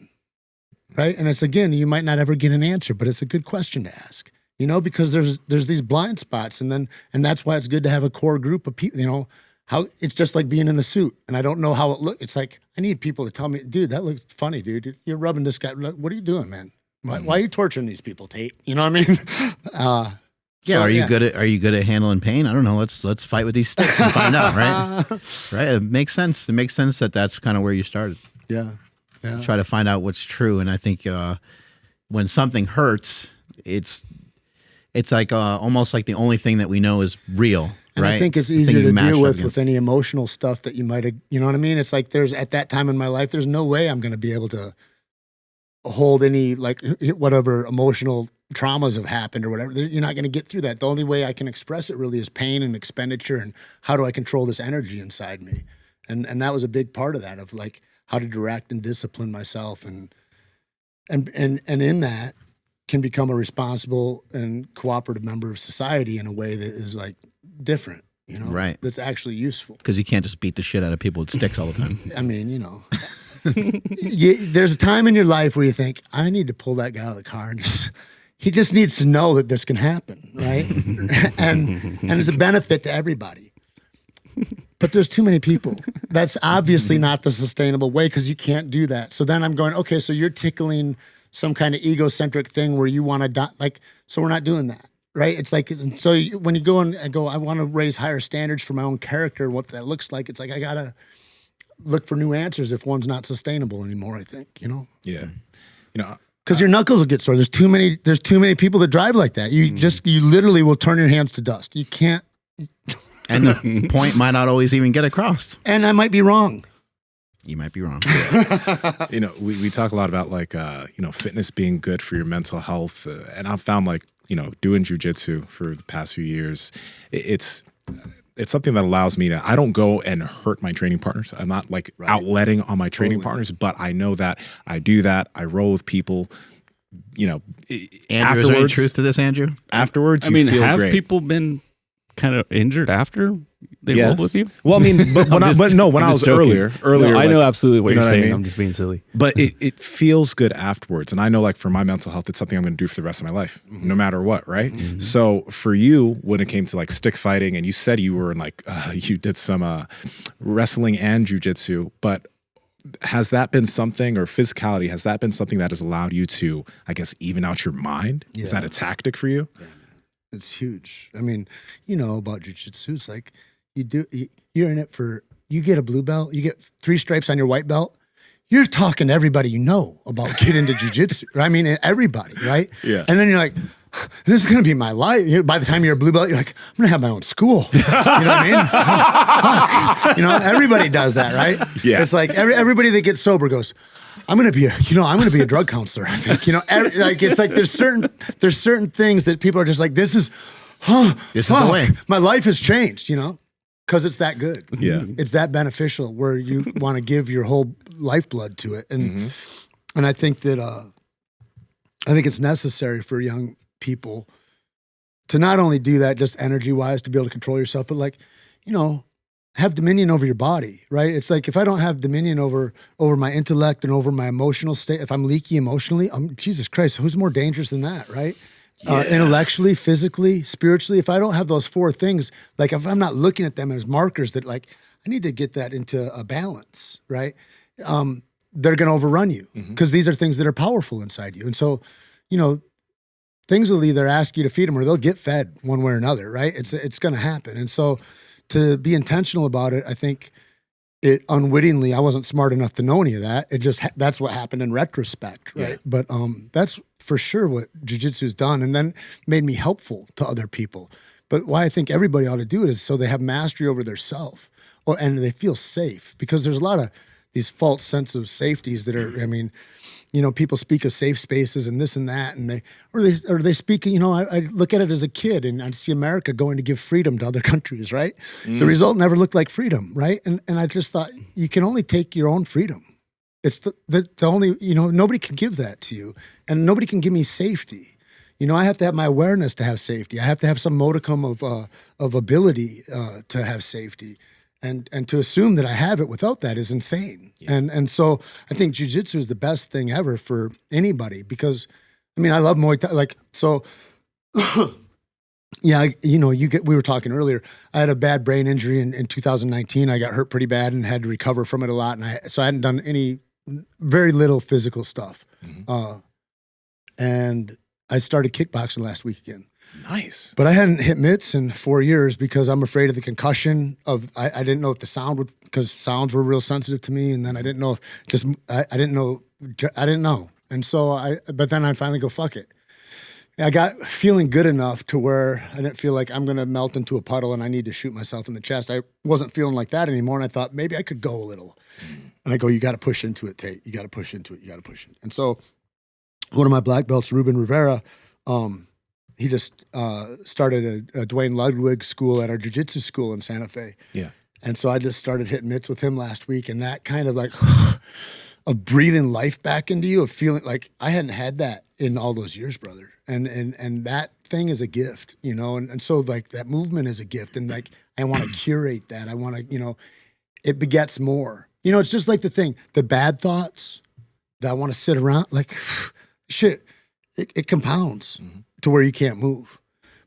Right? And it's again, you might not ever get an answer, but it's a good question to ask. You know, because there's there's these blind spots, and then and that's why it's good to have a core group of people. You know, how it's just like being in the suit, and I don't know how it looks. It's like I need people to tell me, dude, that looks funny, dude. You're rubbing this guy. What are you doing, man? Why, why are you torturing these people, Tate? You know what I mean? [LAUGHS] Uh, So are you yeah. good at are you good at handling pain? I don't know. Let's let's fight with these sticks and find out, right? [LAUGHS] Right? It makes sense. It makes sense that that's kind of where you started. Yeah, yeah. Try to find out what's true, and I think uh, when something hurts, it's it's like uh, almost like the only thing that we know is real, And right? I think it's easier to deal with with any emotional stuff that you might have, you know what I mean? It's like there's at that time in my life, there's no way I'm going to be able to hold any like whatever emotional traumas have happened or whatever. You're not going to get through that. The only way I can express it really is pain and expenditure and how do I control this energy inside me? And and that was a big part of that of like how to direct and discipline myself and and and and in that can become a responsible and cooperative member of society in a way that is like different, you know, Right. That's actually useful. because you can't just beat the shit out of people with sticks all the time. [LAUGHS] I mean, you know, you, there's a time in your life where you think, I need to pull that guy out of the car and just, he just needs to know that this can happen, right? [LAUGHS] and and it's a benefit to everybody. But there's too many people. [LAUGHS] That's obviously mm-hmm. not the sustainable way because you can't do that. So then I'm going, okay, so you're tickling some kind of egocentric thing where you want to die. Like, so we're not doing that. right? It's like so you, when you go and I go, I want to raise higher standards for my own character and what that looks like. It's like I gotta look for new answers if one's not sustainable anymore. I think you know Yeah. You know, because your knuckles will get sore. There's too many. There's too many people that drive like that. You mm-hmm. just you literally will turn your hands to dust. You can't. And the [LAUGHS] point might not always even get across. And I might be wrong. You might be wrong. [LAUGHS] you know, we, we talk a lot about like, uh, you know, fitness being good for your mental health. Uh, and I've found like, you know, doing jujitsu for the past few years, it, it's, it's something that allows me to, I don't go and hurt my training partners. I'm not like outletting on my training partners, but I know that I do that. I roll with people, you know, i- Andrew, is there any truth to this, Andrew? afterwards, I you mean, feel have great. people been kind of injured after they rolled with you? Well, I mean, but, [LAUGHS] when I'm I, but no, when I'm I was joking. earlier, earlier, No, I know absolutely what you you know are what I saying. mean? I'm just being silly. but it, [LAUGHS] it feels good afterwards. And I know, like, for my mental health, it's something I'm going to do for the rest of my life, no matter what, right? So for you, when it came to like stick fighting, and you said you were in like, uh, [LAUGHS] you did some uh, wrestling and jujitsu, but has that been something, or physicality, has that been something that has allowed you to, I guess, even out your mind? Is that a tactic for you? It's huge. I mean, you know about jujitsu. It's like you do. you- You're in it for. You get a blue belt. You get three stripes on your white belt. You're talking to everybody you know about getting into jujitsu. [LAUGHS] I mean, everybody, right? Yeah. And then you're like, this is going to be my life. By the time you're a blue belt, you're like, I'm going to have my own school. [LAUGHS] You know what I mean? [LAUGHS] you know, everybody does that, right? Yeah. It's like every, everybody that gets sober goes, I'm gonna be a, you know, I'm gonna be a drug counselor. I think, you know, every, like it's like there's certain there's certain things that people are just like, this is, huh, This is the way. My life has changed, you know, because it's that good. Yeah. it's that beneficial where you [LAUGHS] want to give your whole lifeblood to it, and and I think that uh, I think it's necessary for young people to not only do that just energy wise to be able to control yourself, but like, you know, have dominion over your body, right? It's like if I don't have dominion over over my intellect and over my emotional state, if I'm leaky emotionally, I'm Jesus Christ, who's more dangerous than that, right? Uh, intellectually, physically, spiritually, if I don't have those four things, like if I'm not looking at them as markers that like I need to get that into a balance, right? Um, they're going to overrun you because these are things that are powerful inside you, and so, you know, things will either ask you to feed them or they'll get fed one way or another, right? It's it's going to happen, and so to be intentional about it, I think it unwittingly, I wasn't smart enough to know any of that. It just that's what happened in retrospect, right? Yeah. But um, that's for sure what jujitsu's done, and then made me helpful to other people. But why I think everybody ought to do it is so they have mastery over their self, or and they feel safe because there's a lot of these false sense of safeties that are. I mean, you know, people speak of safe spaces and this and that, and they or they or they speak. You know, I, I look at it as a kid, and I see America going to give freedom to other [LAUGHS] countries, right? The result never looked like freedom, right? And and I just thought you can only take your own freedom. It's the, the the only you know nobody can give that to you, and nobody can give me safety. You know, I have to have my awareness to have safety. I have to have some modicum of uh, of ability uh, to have safety, and and to assume that I have it without that is insane. And and so I think jujitsu is the best thing ever for anybody because, I mean, I love Muay Thai. Like so, [COUGHS] yeah, I, you know, you get. We were talking earlier. I had a bad brain injury in, in 2019. I got hurt pretty bad and had to recover from it a lot. And I so I hadn't done any, very little physical stuff. Uh, and I started kickboxing last week again. Nice. But I hadn't hit mitts in four years because I'm afraid of the concussion. Of I, I didn't know if the sound would because sounds were real sensitive to me, and then I didn't know if just I, I didn't know I didn't know, and so I. But then I finally go fuck it. I got feeling good enough to where I didn't feel like I'm gonna melt into a puddle and I need to shoot myself in the chest. I wasn't feeling like that anymore, and I thought maybe I could go a little. And I go, you got to push into it, Tait. You got to push into it. You got to push it. And so, one of my black belts, Ruben Rivera, um, he just uh, started a, a Duane Ludwig school at our jiu-jitsu school in Santa Fe. Yeah. And so I just started hitting mitts with him last week, and that kind of like [SIGHS] of breathing life back into you, of feeling like I hadn't had that in all those years, brother. And and and that thing is a gift, you know. And and so like that movement is a gift, and like I want [CLEARS THROAT] to curate that. I want to, you know, it begets more. You know, it's just like the thing, the bad thoughts that I want to sit around, like [SIGHS] shit, it, it compounds to where you can't move.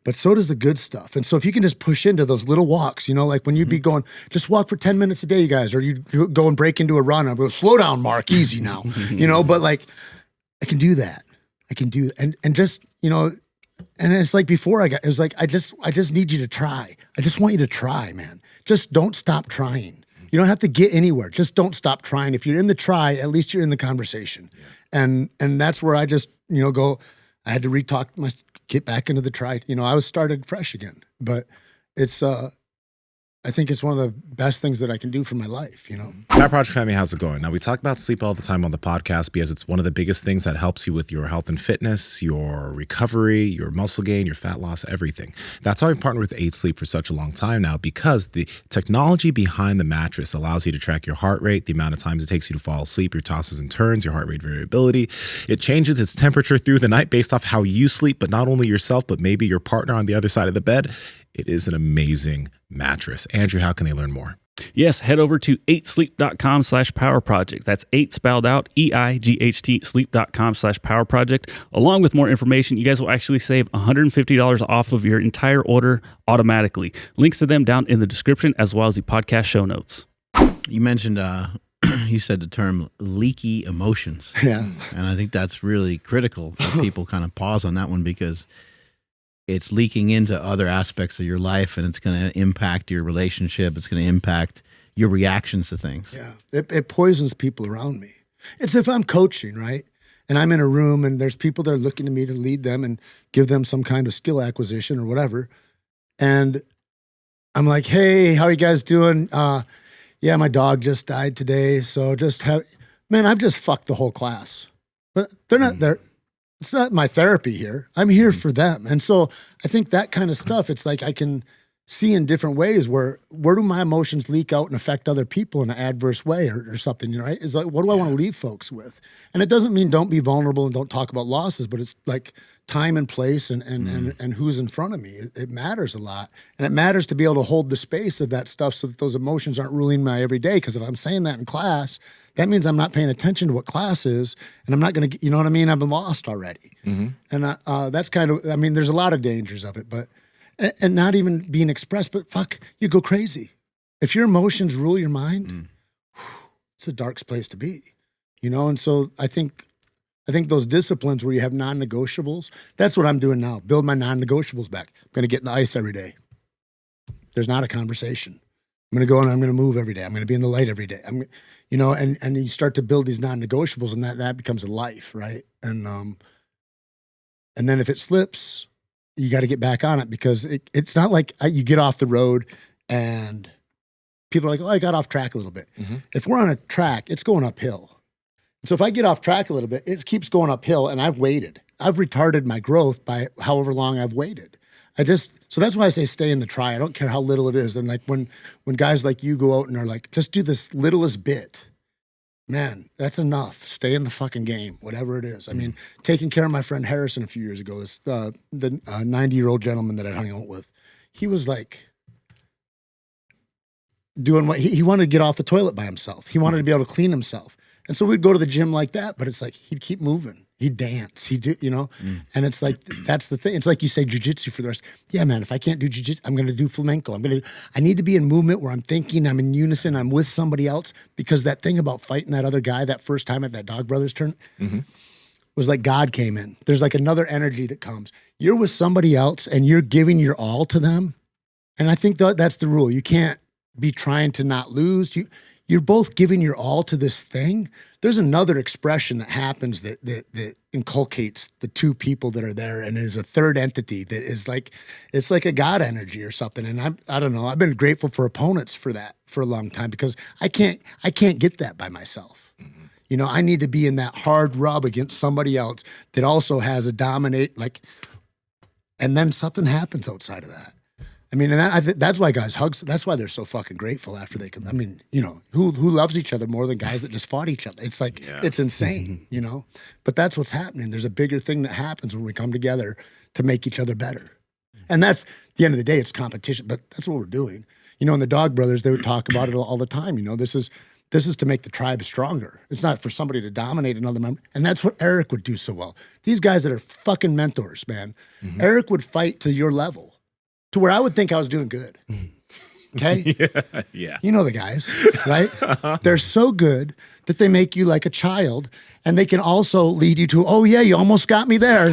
But so does the good stuff. And so if you can just push into those little walks, you know, like when you'd be mm-hmm. going, just walk for 10 minutes a day, you guys, or you go and break into a run. I go, slow down, Mark, easy now. you know, but like I can do that. I can do and and just, you know, And it's like before I got, it was like I just, I just need you to try. I just want you to try, man. Just don't stop trying. You don't have to get anywhere. Just don't stop trying. If you're in the try, at least you're in the conversation. And and that's where I just you know go. I had to retalk my get back into the try. You know, I was started fresh again. But it's uh I think it's one of the best things that I can do for my life, you know. Power Project family, how's it going? Now we talk about sleep all the time on the podcast because it's one of the biggest things that helps you with your health and fitness, your recovery, your muscle gain, your fat loss, everything. That's why we've partnered with Eight Sleep for such a long time now because the technology behind the mattress allows you to track your heart rate, the amount of times it takes you to fall asleep, your tosses and turns, your heart rate variability. It changes its temperature through the night based off how you sleep, but not only yourself, but maybe your partner on the other side of the bed. It is an amazing mattress. Andrew, how can they learn more? Yes, head over to 8sleep.com slash power project. That's 8 spelled out, E I G H T, sleep.com slash power project. Along with more information, you guys will actually save $150 off of your entire order automatically. Links to them down in the description as well as the podcast show notes. You mentioned, uh, [CLEARS THROAT] you said the term leaky emotions. Yeah. And I think that's really critical that [LAUGHS] people kind of pause on that one because it's leaking into other aspects of your life and it's going to impact your relationship. It's going to impact your reactions to things. Yeah. It, it poisons people around me. It's if I'm coaching, right? And I'm in a room and there's people that are looking to me to lead them and give them some kind of skill acquisition or whatever. And I'm like, hey, how are you guys doing? Uh, yeah, my dog just died today. So just have, man, I've just fucked the whole class. But they're not, they're, it's not my therapy here. I'm here mm-hmm. for them. And so I think that kind of stuff, it's like I can see in different ways where where do my emotions leak out and affect other people in an adverse way or, or something, you know, right? It's like what do I want to leave folks with? And it doesn't mean don't be vulnerable and don't talk about losses, but it's like time and place and and and, mm-hmm. and who's in front of me. It, it matters a lot. And it matters to be able to hold the space of that stuff so that those emotions aren't ruling my everyday. Because if I'm saying that in class, that means I'm not paying attention to what class is, and I'm not going to, you know what I mean? I've been lost already, and uh, uh, that's kind of. I mean, there's a lot of dangers of it, but and, and not even being expressed. But fuck, you go crazy if your emotions rule your mind. It's a dark place to be, you know. And so I think, I think those disciplines where you have non-negotiables. That's what I'm doing now. Build my non-negotiables back. I'm going to get in the ice every day. There's not a conversation. I'm going to go and I'm going to move every day. I'm going to be in the light every day. I'm, you know, and and you start to build these non-negotiables, and that that becomes a life, right? And um, and then if it slips, you got to get back on it because it, it's not like uh, you get off the road and people are like, oh, I got off track a little bit. Mhm. If we're on a track, it's going uphill. So if I get off track a little bit, it keeps going uphill, and I've waited. I've retarded my growth by however long I've waited. I just so that's why I say stay in the try. I don't care how little it is. And like when when guys like you go out and are like, just do this littlest bit, man, that's enough. Stay in the fucking game, whatever it is. I mean, taking care of my friend Harrison a few years ago, this uh, the ninety year old gentleman that I hung out with, he was like doing what he, he wanted to get off the toilet by himself. He wanted to be able to clean himself. And so we'd go to the gym like that, but it's like he'd keep moving. He'd dance. He'd do, you know, mm. and it's like that's the thing. It's like you say jujitsu for the rest. Yeah, man, if I can't do jujitsu, I'm gonna do flamenco. I'm gonna I need to be in movement where I'm thinking, I'm in unison, I'm with somebody else. Because that thing about fighting that other guy that first time at that Dog Brothers turn mm-hmm. was like God came in. There's like another energy that comes. You're with somebody else and you're giving your all to them. And I think that that's the rule. You can't be trying to not lose. You you're both giving your all to this thing. There's another expression that happens that that that inculcates the two people that are there and is a third entity that is like it's like a God energy or something. And I'm I don't know. I've been grateful for opponents for that for a long time because I can't I can't get that by myself. You know, I need to be in that hard rub against somebody else that also has a dominate like and then something happens outside of that. I mean, and that, I th- that's why guys hugs. That's why they're so fucking grateful after they come. I mean, you know, who who loves each other more than guys that just fought each other? It's like it's insane, mm-hmm. you know. But that's what's happening. There's a bigger thing that happens when we come together to make each other better, and that's the end of the day. It's competition, but that's what we're doing. You know, in the Dog Brothers, they would talk about it all the time. You know, this is this is to make the tribe stronger. It's not for somebody to dominate another member. And that's what Eric would do so well. These guys that are fucking mentors, man. Mm-hmm. Eric would fight to your level, to where I would think I was doing good. [LAUGHS] Okay. [LAUGHS] Yeah. yeah. You know the guys, right? [LAUGHS] They're so good that they make you like a child and they can also lead you to, oh, yeah, you almost got me there.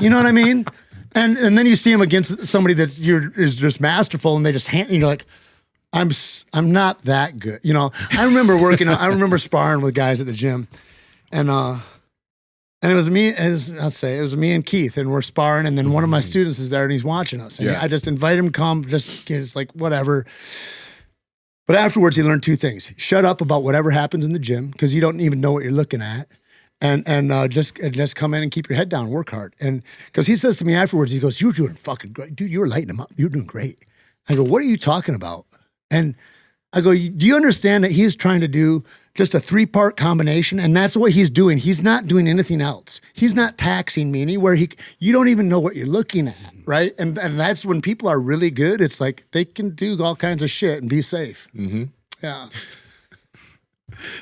You know what I mean? And and then you see them against somebody that you're is just masterful and they just hand, you're like, I'm I'm not that good. You know, I remember working, I remember sparring with guys at the gym and, uh, and it was me, as I'll say, it was me and Keith, and we're sparring. And then one of my students is there and he's watching us. And Yeah. I just invite him to come, just it's like whatever. But afterwards, he learned two things: shut up about whatever happens in the gym because you don't even know what you're looking at, and and uh, just and just come in and keep your head down, work hard. And because he says to me afterwards, he goes, "You're doing fucking great, dude. You were lighting him up. You're doing great." I go, "What are you talking about?" And I go, "Do you understand that he's trying to do just a three part combination, and that's what he's doing. He's not doing anything else. He's not taxing me anywhere. He, you don't even know what you're looking at, right? And and that's when people are really good. It's like they can do all kinds of shit and be safe. Mm-hmm. Yeah. [LAUGHS]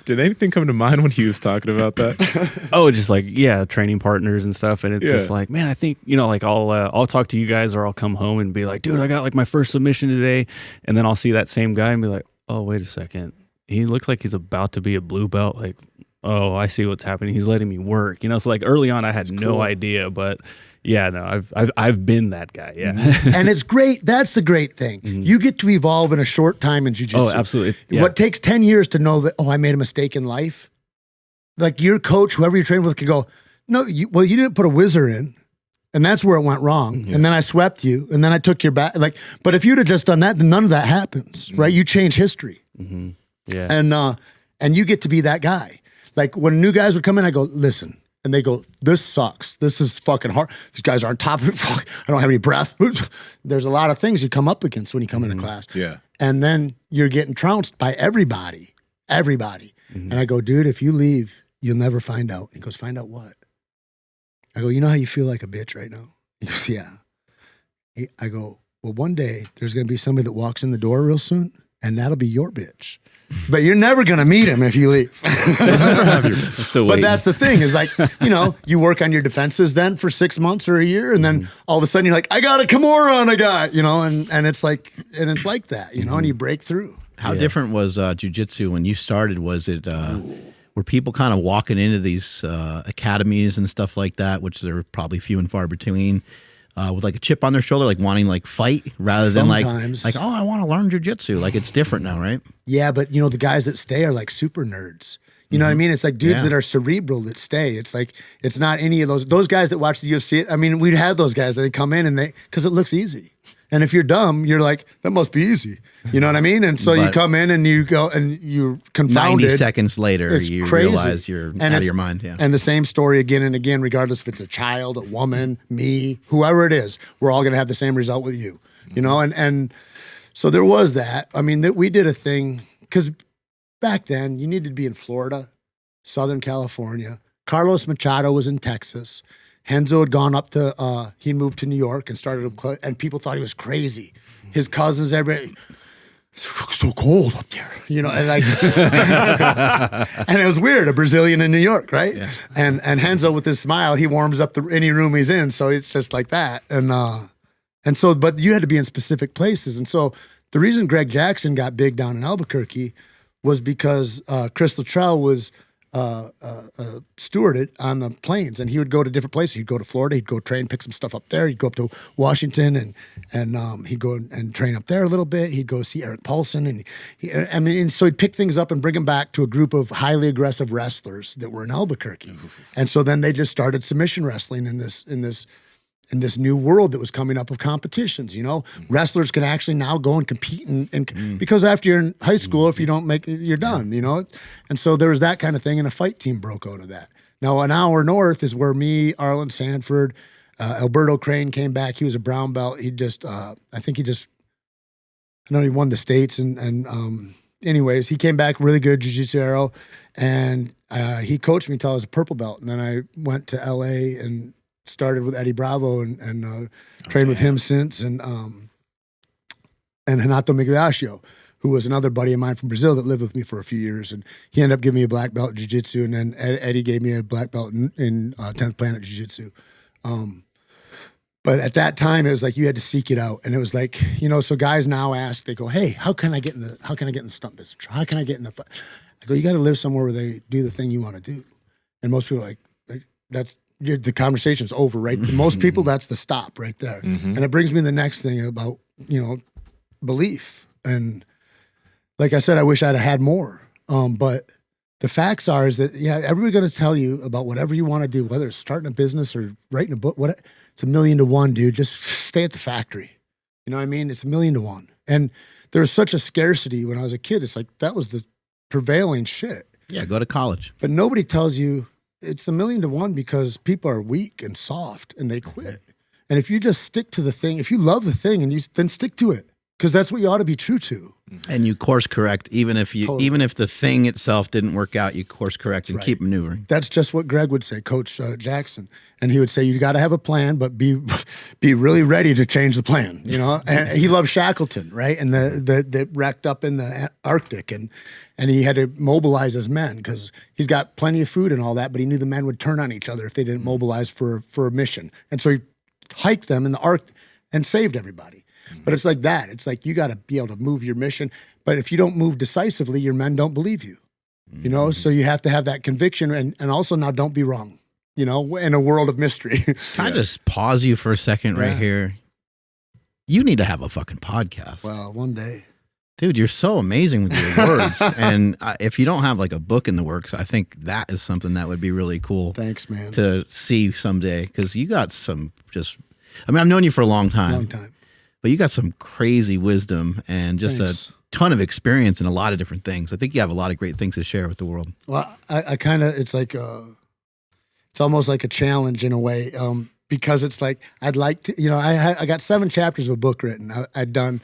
Did anything come to mind when he was talking about that? [LAUGHS] Oh, just like yeah, training partners and stuff, and it's Yeah. just like, man, I think you know, like I'll uh, I'll talk to you guys, or I'll come home and be like, dude, I got like my first submission today, and then I'll see that same guy and be like, oh, wait a second, he looks like he's about to be a blue belt, like. Oh, I see what's happening. He's letting me work. You know, so like early on, I had no idea, but yeah, no, I've I've I've been that guy. Yeah. Mm-hmm. [LAUGHS] and it's great. That's the great thing. Mm-hmm. You get to evolve in a short time in jujitsu. oh, absolutely. Yeah. What takes 10 years to know that, oh, I made a mistake in life? Like your coach, whoever you're training with, could go, no, you, well, you didn't put a whizzer in. And that's where it went wrong. Mm-hmm. And then I swept you. And then I took your back. Like, but if you'd have just done that, then none of that happens, right? You change history. Yeah. And uh, and you get to be that guy. Like when new guys would come in, I go, listen. And they go, this sucks. This is fucking hard. These guys aren't top of it. [LAUGHS] Fuck, I don't have any breath. [LAUGHS] There's a lot of things you come up against when you come into class. Yeah. And then you're getting trounced by everybody. Everybody. And I go, dude, if you leave, you'll never find out. he goes, find out what? I go, you know how you feel like a bitch right now? [LAUGHS] He goes, yeah. He- I go, well, one day there's going to be somebody that walks in the door real soon, and that'll be your bitch. But you're never going to meet him if you leave. [LAUGHS] Still But that's the thing is like, [LAUGHS] you know, you work on your defenses then for six months or a year, and then all of a sudden you're like, I got a Kimura on a guy, you know, and, and it's like, and it's like that, you know, and you break through. How different was uh, jujitsu when you started? Was it uh, were people kind of walking into these uh, academies and stuff like that, which there are probably few and far between, uh, with like a chip on their shoulder, like wanting like fight rather than like like oh I want to learn jujitsu. Like it's different now, right? Yeah, but you know, the guys that stay are like super nerds. You know what I mean? It's like dudes Yeah. that are cerebral that stay. It's like it's not any of those those guys that watch the UFC. I mean, we'd have those guys that come in and they because it looks easy. And if you're dumb, you're like that must be easy. You know what I mean? And so you come in and you go and you're Ninety seconds later, It's you crazy. realize you're And out of your mind. Yeah. And the same story again and again, regardless if it's a child, a woman, me, whoever it is, we're all going to have the same result with you, you know? And, and so there was that. I mean, that we did a thing because back then you needed to be in Florida, Southern California. Carlos Machado was in Texas. Renzo had gone up to, uh, he moved to New York and started, a and people thought he was crazy. His cousins, everybody, so cold up there, you know, and like, [LAUGHS] and it was weird, a Brazilian in New York, right? And and Renzo with his smile, he warms up the any room he's in, so it's just like that. And uh, and so, but you had to be in specific places, and so the reason Greg Jackson got big down in Albuquerque was because uh, Chris Luttrell was uh, uh, uh, stewarded on the planes, and he would go to different places. He'd go to Florida, he'd go train, pick some stuff up there. He'd go up to Washington, and and um, he'd go and train up there a little bit. He'd go see Erik Paulson, and he, I mean, and so he'd pick things up and bring them back to a group of highly aggressive wrestlers that were in Albuquerque, and so then they just started submission wrestling in this in this in this new world that was coming up of competitions. You know, wrestlers can actually now go and compete, and, and because after you're in high school, if you don't make it, you're done. You know, and so there was that kind of thing, and a fight team broke out of that. Now, an hour north is where me, Arlan Sanford, uh, Alberto Crane came back. He was a brown belt. He just, uh, I think he just, I know he won the states, and and um, anyways, he came back really good jiu-jitsu arrow, and uh, he coached me until I was a purple belt, and then I went to L.A. and started with Eddie Bravo and and uh, trained with him since, and um, and Renato Migliaccio, who was another buddy of mine from Brazil that lived with me for a few years, and he ended up giving me a black belt in jiu-jitsu, and then Ed, Eddie gave me a black belt in, in uh, 10th Planet Jiu-Jitsu. Um, But at that time, it was like you had to seek it out, and it was like you know. So guys now ask, they go, "Hey, how can I get in the how can I get in the stunt business? How can I get in the?" fu-" I go, "You got to live somewhere where they do the thing you want to do." And most people are like, "That's the conversation's over, right?" [LAUGHS] Most people, that's the stop right there. And it brings me to the next thing about you know belief and like I said, I wish I'd have had more. Um, but the facts are is that yeah, everybody's going to tell you about whatever you want to do, whether it's starting a business or writing a book. What it's a million to one, dude. Just stay at the factory. You know what I mean? It's a million to one. And there was such a scarcity when I was a kid. It's like that was the prevailing shit. Yeah, go to college. But nobody tells you it's a million to one because people are weak and soft and they mm-hmm. quit. And if you just stick to the thing, if you love the thing and you then stick to it, because that's what you ought to be true to. And you course correct, even if you Totally. even if the thing itself didn't work out, you course correct and Right. keep maneuvering. That's just what Greg would say, Coach uh, Jackson, and he would say you got to have a plan, but be be really ready to change the plan. You know, [LAUGHS] and he loved Shackleton, right? And the the that wrecked up in the Arctic, and and he had to mobilize his men because he's got plenty of food and all that, but he knew the men would turn on each other if they didn't mobilize for for a mission, and so he hiked them in the Arctic and saved everybody. But it's like that. It's like you got to be able to move your mission. But if you don't move decisively, your men don't believe you you know so you have to have that conviction and, and also now don't be wrong you know in a world of mystery [LAUGHS] Can I just pause you for a second right Yeah. here? You need to have a fucking podcast. well one day Dude, you're so amazing with your words. [LAUGHS] and uh, if you don't have like a book in the works, I think that is something that would be really cool thanks man to see someday because you got some just, I mean, I've known you for a long time, long time but you got some crazy wisdom and just Thanks. a ton of experience in a lot of different things. I think you have a lot of great things to share with the world. well i, I kind of it's like uh it's almost like a challenge in a way um because it's like i'd like to you know I I got seven chapters of a book written I, i'd done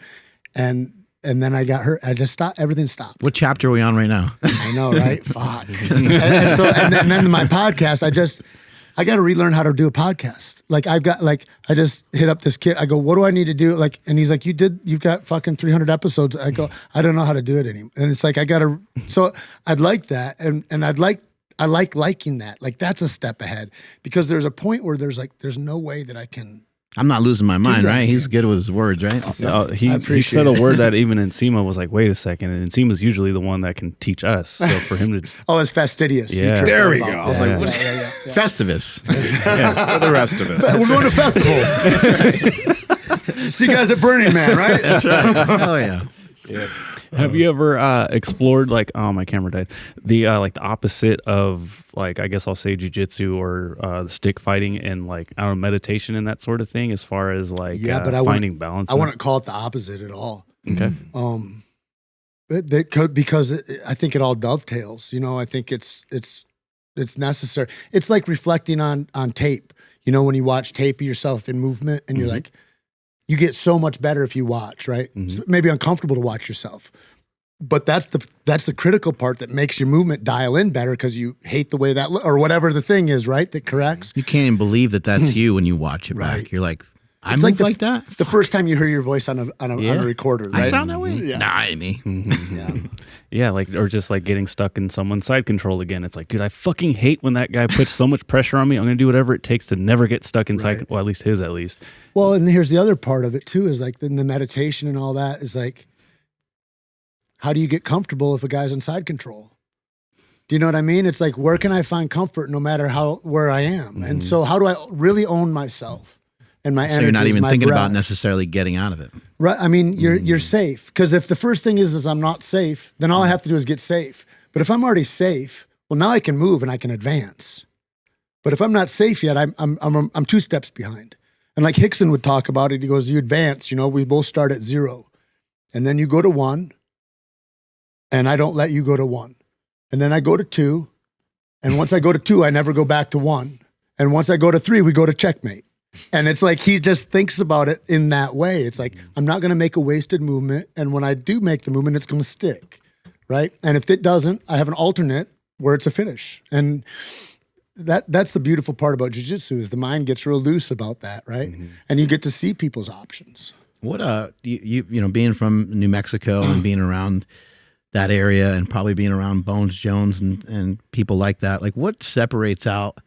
and and then i got hurt i just stopped everything stopped What chapter are we on right now? I know, right? Fuck. [LAUGHS] And, and so, and then, and then my podcast, I just, I got to relearn how to do a podcast. Like I've got, like, I just hit up this kid. I go, what do I need to do? Like, and he's like, you did, you've got fucking 300 episodes. I go, I don't know how to do it anymore. And it's like, I got to, so I'd like that. And, and I'd like, I like liking that. Like that's a step ahead because there's a point where there's like, there's no way that I can, I'm not losing my mind, right? He's good with his words, right? Uh, he, he said a word that [LAUGHS] even Nsima was like, wait a second. And Nsima's usually the one that can teach us. So for him to, [LAUGHS] oh, it's fastidious. Yeah. There we about go. I was like, yeah, what- yeah, yeah, yeah. Festivus. [LAUGHS] for the rest of us. We're going to festivals. See you guys at Burning Man, right? oh yeah. Have you ever uh, explored like, oh, my camera died. The, uh, like the opposite of like, I guess I'll say jujitsu or uh, stick fighting and like, I don't know, meditation and that sort of thing as far as like Yeah, uh, but I wouldn't- finding balance. I wouldn't call it the opposite at all. Okay. Um, but that could, because it, I think it all dovetails. You know, I think it's it's it's necessary. It's like reflecting on on tape. You know, when you watch tape of yourself in movement, and you're Mhm. like, you get so much better if you watch. Right? Mhm. It's maybe uncomfortable to watch yourself, but that's the that's the critical part that makes your movement dial in better because you hate the way that lo- or whatever the thing is. Right? That corrects. You can't even believe that that's you when you watch it Right. back. You're like, I It's move like like, that. The first time you hear your voice on a on a, on a recorder, right? I sound that way. Yeah. Nah, it ain't me. [LAUGHS] Mhm. Yeah, like or just like getting stuck in someone's side control again. It's like, dude, I fucking hate when that guy puts so much pressure on me. I'm gonna do whatever it takes to never get stuck inside. Right. Well, at least his, at least. Well, and here's the other part of it too is like in the meditation and all that is like, how do you get comfortable if a guy's in side control? Do you know what I mean? It's like, where can I find comfort no matter how where I am? And mm-hmm. so, how do I really own myself and my energy? So energy? you're not even thinking about necessarily getting out of it. Right. I mean, you're you're mm. safe because if the first thing is is I'm not safe, then all I mm. have to do is get safe. But if I'm already safe, well, now I can move and I can advance. But if I'm not safe yet, I'm I'm I'm I'm two steps behind. And like Rickson would talk about it, he goes, "You advance. You know, we both start at zero, and then you go to one, and I don't let you go to one, and then I go to two, and once I go to two, I never go back to one, and once I go to three, we go to checkmate." And it's like he just thinks about it in that way. It's like, I'm not going to make a wasted movement. And when I do make the movement, it's going to stick. Right. And if it doesn't, I have an alternate where it's a finish. And that that's the beautiful part about jujitsu is the mind gets real loose about that. Right. And you get to see people's options. What uh, you you, you know, being from New Mexico and being around that area and probably being around Bones Jones and and people like that. Like, what separates out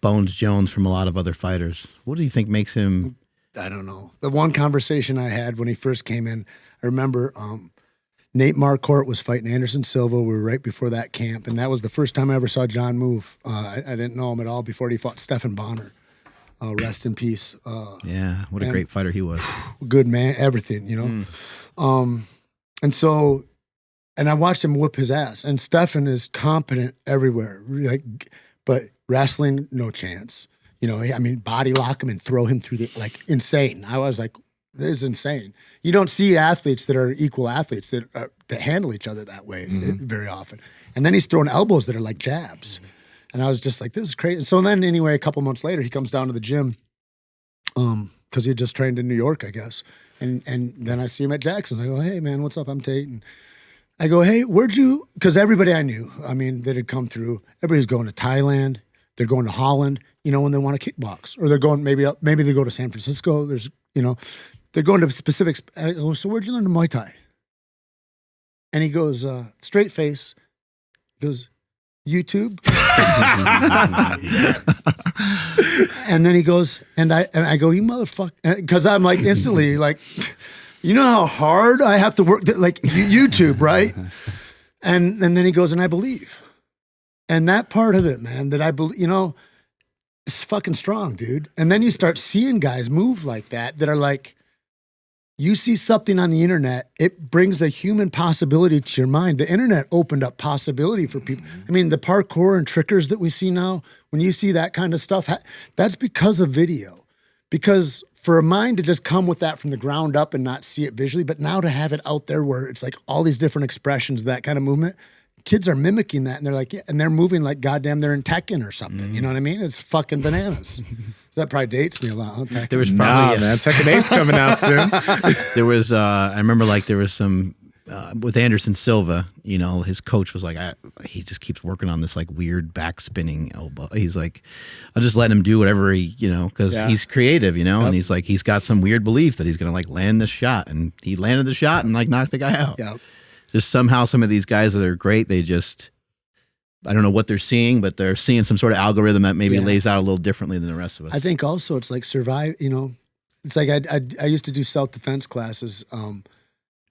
Bones Jones from a lot of other fighters? What do you think makes him? I don't know. The one conversation I had when he first came in, I remember um, Nate Marquardt was fighting Anderson Silva. We were right before that camp, and that was the first time I ever saw Jon move. Uh, I, I, didn't know him at all before he fought Stephan Bonnar. Uh, rest in peace. Uh, yeah, what a great fighter he was. [SIGHS] Good man, everything, you know. Mm. Um, and so, and I watched him whip his ass. And Stephan is competent everywhere, like, but wrestling, no chance. You know, I mean, body lock him and throw him through the like insane. I was like, this is insane. You don't see athletes that are equal athletes that are, that handle each other that way mm-hmm. very often. And then he's throwing elbows that are like jabs. Mm-hmm. And I was just like, this is crazy. So then anyway, a couple months later, he comes down to the gym, um, because he had just trained in New York, I guess. And and then I see him at Jackson's. I go, hey man, what's up? I'm Tait. And I go, hey, where'd you? Because everybody I knew, I mean, that had come through. Everybody's going to Thailand. They're going to Holland. You know, when they want to kickbox, or they're going maybe up, maybe they go to San Francisco. There's you know, they're going to specific. I go, so where'd you learn the Muay Thai? And he goes, uh, straight face, goes, YouTube. [LAUGHS] and then he goes, and I and I go, you motherfucker, because I'm like instantly like, you know how hard I have to work, like YouTube, right? [LAUGHS] And and then he goes, and I believe, and that part of it, man, that I believe, you know, it's fucking strong, dude. And then you start seeing guys move like that that are like, you see something on the internet, it brings a human possibility to your mind. The internet opened up possibility for people. Mm-hmm. I mean, the parkour and trickers that we see now, when you see that kind of stuff, that's because of video. Because for a mind to just come with that from the ground up and not see it visually, but now to have it out there where it's like all these different expressions, that kind of movement, kids are mimicking that and they're like, yeah, and they're moving like goddamn they're in Tekken or something. Mm-hmm. You know what I mean? It's fucking bananas. [LAUGHS] so that probably dates me a lot. Huh? There was probably nah, man, [LAUGHS] Tekken 8's coming out soon. there was uh I remember like there was some uh, with Anderson Silva, you know, his coach was like, I, he just keeps working on this like weird back spinning elbow. He's like, I'll just let him do whatever he, you know, because yeah. he's creative, you know, yep. and he's like, he's got some weird belief that he's gonna like land this shot, and he landed the shot and like knocked the guy out. Yeah just somehow some of these guys that are great, they just I don't know what they're seeing, but they're seeing some sort of algorithm that maybe yeah. lays out a little differently than the rest of us. I think also it's like survive. You know, it's like I I, I used to do self defense classes, um,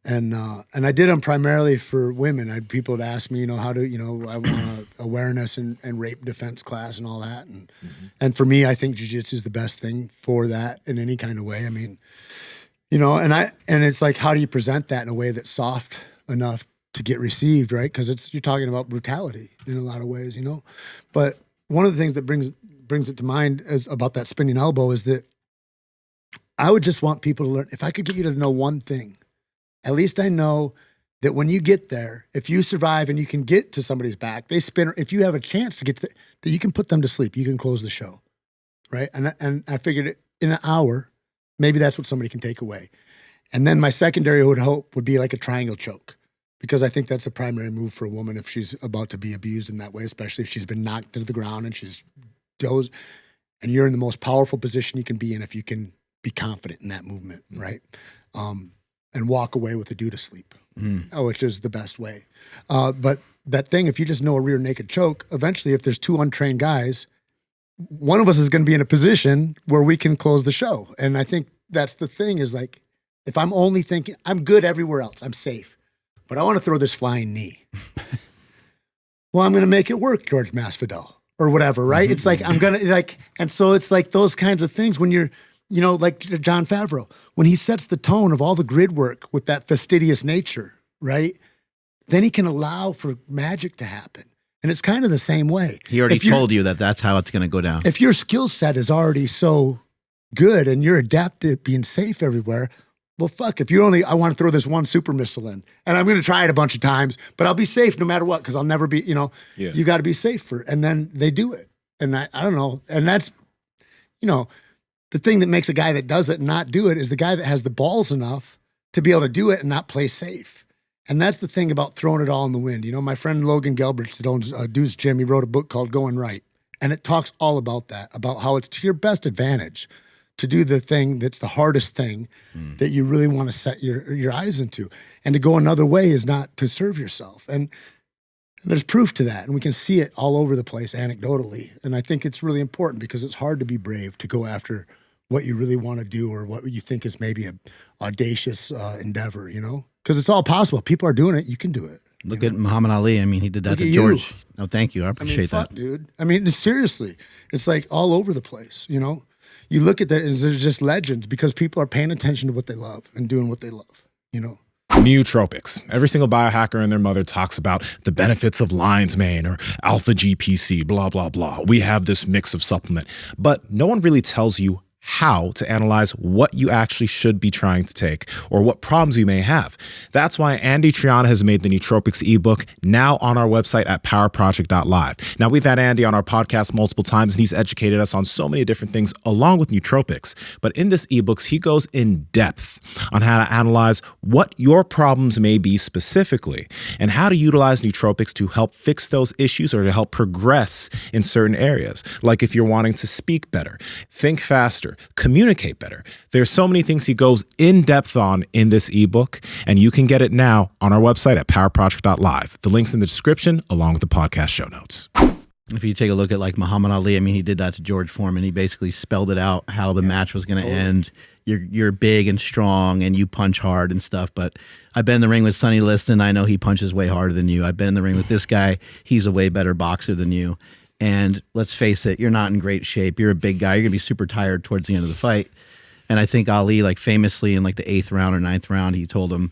and uh, and I did them primarily for women. I had people to ask me, you know, how to, you know, I want [COUGHS] awareness and, and rape defense class and all that, and mm-hmm. and for me, I think jujitsu is the best thing for that in any kind of way. I mean, you know, and I and it's like, how do you present that in a way that's soft? enough to get received, right? Because it's you're talking about brutality in a lot of ways, you know. But one of the things that brings brings it to mind is about that spinning elbow is that I would just want people to learn. If I could get you to know one thing, at least I know that when you get there, if you survive and you can get to somebody's back, they spin. If you have a chance to get to the, that, you can put them to sleep. You can close the show, right? And and I figured in an hour, maybe that's what somebody can take away. And then my secondary would hope would be like a triangle choke because I think that's a primary move for a woman if she's about to be abused in that way, especially if she's been knocked to the ground and she's dozed. And you're in the most powerful position you can be in if you can be confident in that movement, mm. right? Um, and walk away with a dude to sleep, mm. which is the best way. Uh, but that thing, if you just know a rear naked choke, eventually, if there's two untrained guys, one of us is going to be in a position where we can close the show. And I think that's the thing is like, if I'm only thinking I'm good everywhere else, I'm safe, but I want to throw this flying knee. [LAUGHS] well, I'm going to make it work, George Masvidal or whatever, right? It's like I'm gonna like, and so it's like those kinds of things when you're, you know, like Jon Favreau when he sets the tone of all the grid work with that fastidious nature, right? Then he can allow for magic to happen. And it's kind of the same way. He already told you that that's how it's going to go down. If your skill set is already so good and you're adept at being safe everywhere, well, fuck, if you only, I want to throw this one super missile in and I'm going to try it a bunch of times, but I'll be safe no matter what because I'll never be, you know, yeah. you got to be safe for, and then they do it. And I, I don't know. And that's, you know, the thing that makes a guy that does it not do it is the guy that has the balls enough to be able to do it and not play safe. And that's the thing about throwing it all in the wind. You know, my friend Logan Gelbrich that owns uh, Deuce Gym, he wrote a book called Going Right. And it talks all about that, about how it's to your best advantage to do the thing that's the hardest thing mm. that you really want to set your your eyes into and to go another way is not to serve yourself And there's proof to that, and we can see it all over the place anecdotally. And I think it's really important because it's hard to be brave to go after what you really want to do or what you think is maybe a audacious uh, endeavor. You know, because it's all possible. People are doing it. You can do it. Look at Muhammad Ali. I mean, he did that Look to George. you. No, thank you. I I appreciate mean, fuck, that. dude. I mean, seriously, it's like all over the place. You know, you look at that, and there's just legends because people are paying attention to what they love and doing what they love. You know. Nootropics. Every single biohacker and their mother talks about the benefits of lion's mane or alpha GPC, blah, blah, blah. We have this mix of supplement, but no one really tells you how to analyze what you actually should be trying to take or what problems you may have. That's why Andy Triana has made the Nootropics ebook now on our website at powerproject.live. Now, we've had Andy on our podcast multiple times and he's educated us on so many different things along with nootropics. But in this ebooks, he goes in depth on how to analyze what your problems may be specifically and how to utilize nootropics to help fix those issues or to help progress in certain areas. Like if you're wanting to speak better, think faster, communicate better. There's so many things he goes in depth on in this ebook, and you can get it now on our website at powerproject.live. The link's in the description along with the podcast show notes. If you take a look at like Muhammad Ali, I mean, he did that to George Foreman. He basically spelled it out how the match was going to end. You're you're big and strong, and you punch hard and stuff. But I've been in the ring with Sonny Liston. I know he punches way harder than you. I've been in the ring with this guy. He's a way better boxer than you. And let's face it, you're not in great shape. You're a big guy. You're gonna be super tired towards the end of the fight. And I think Ali, like famously in like the eighth round or ninth round, he told him,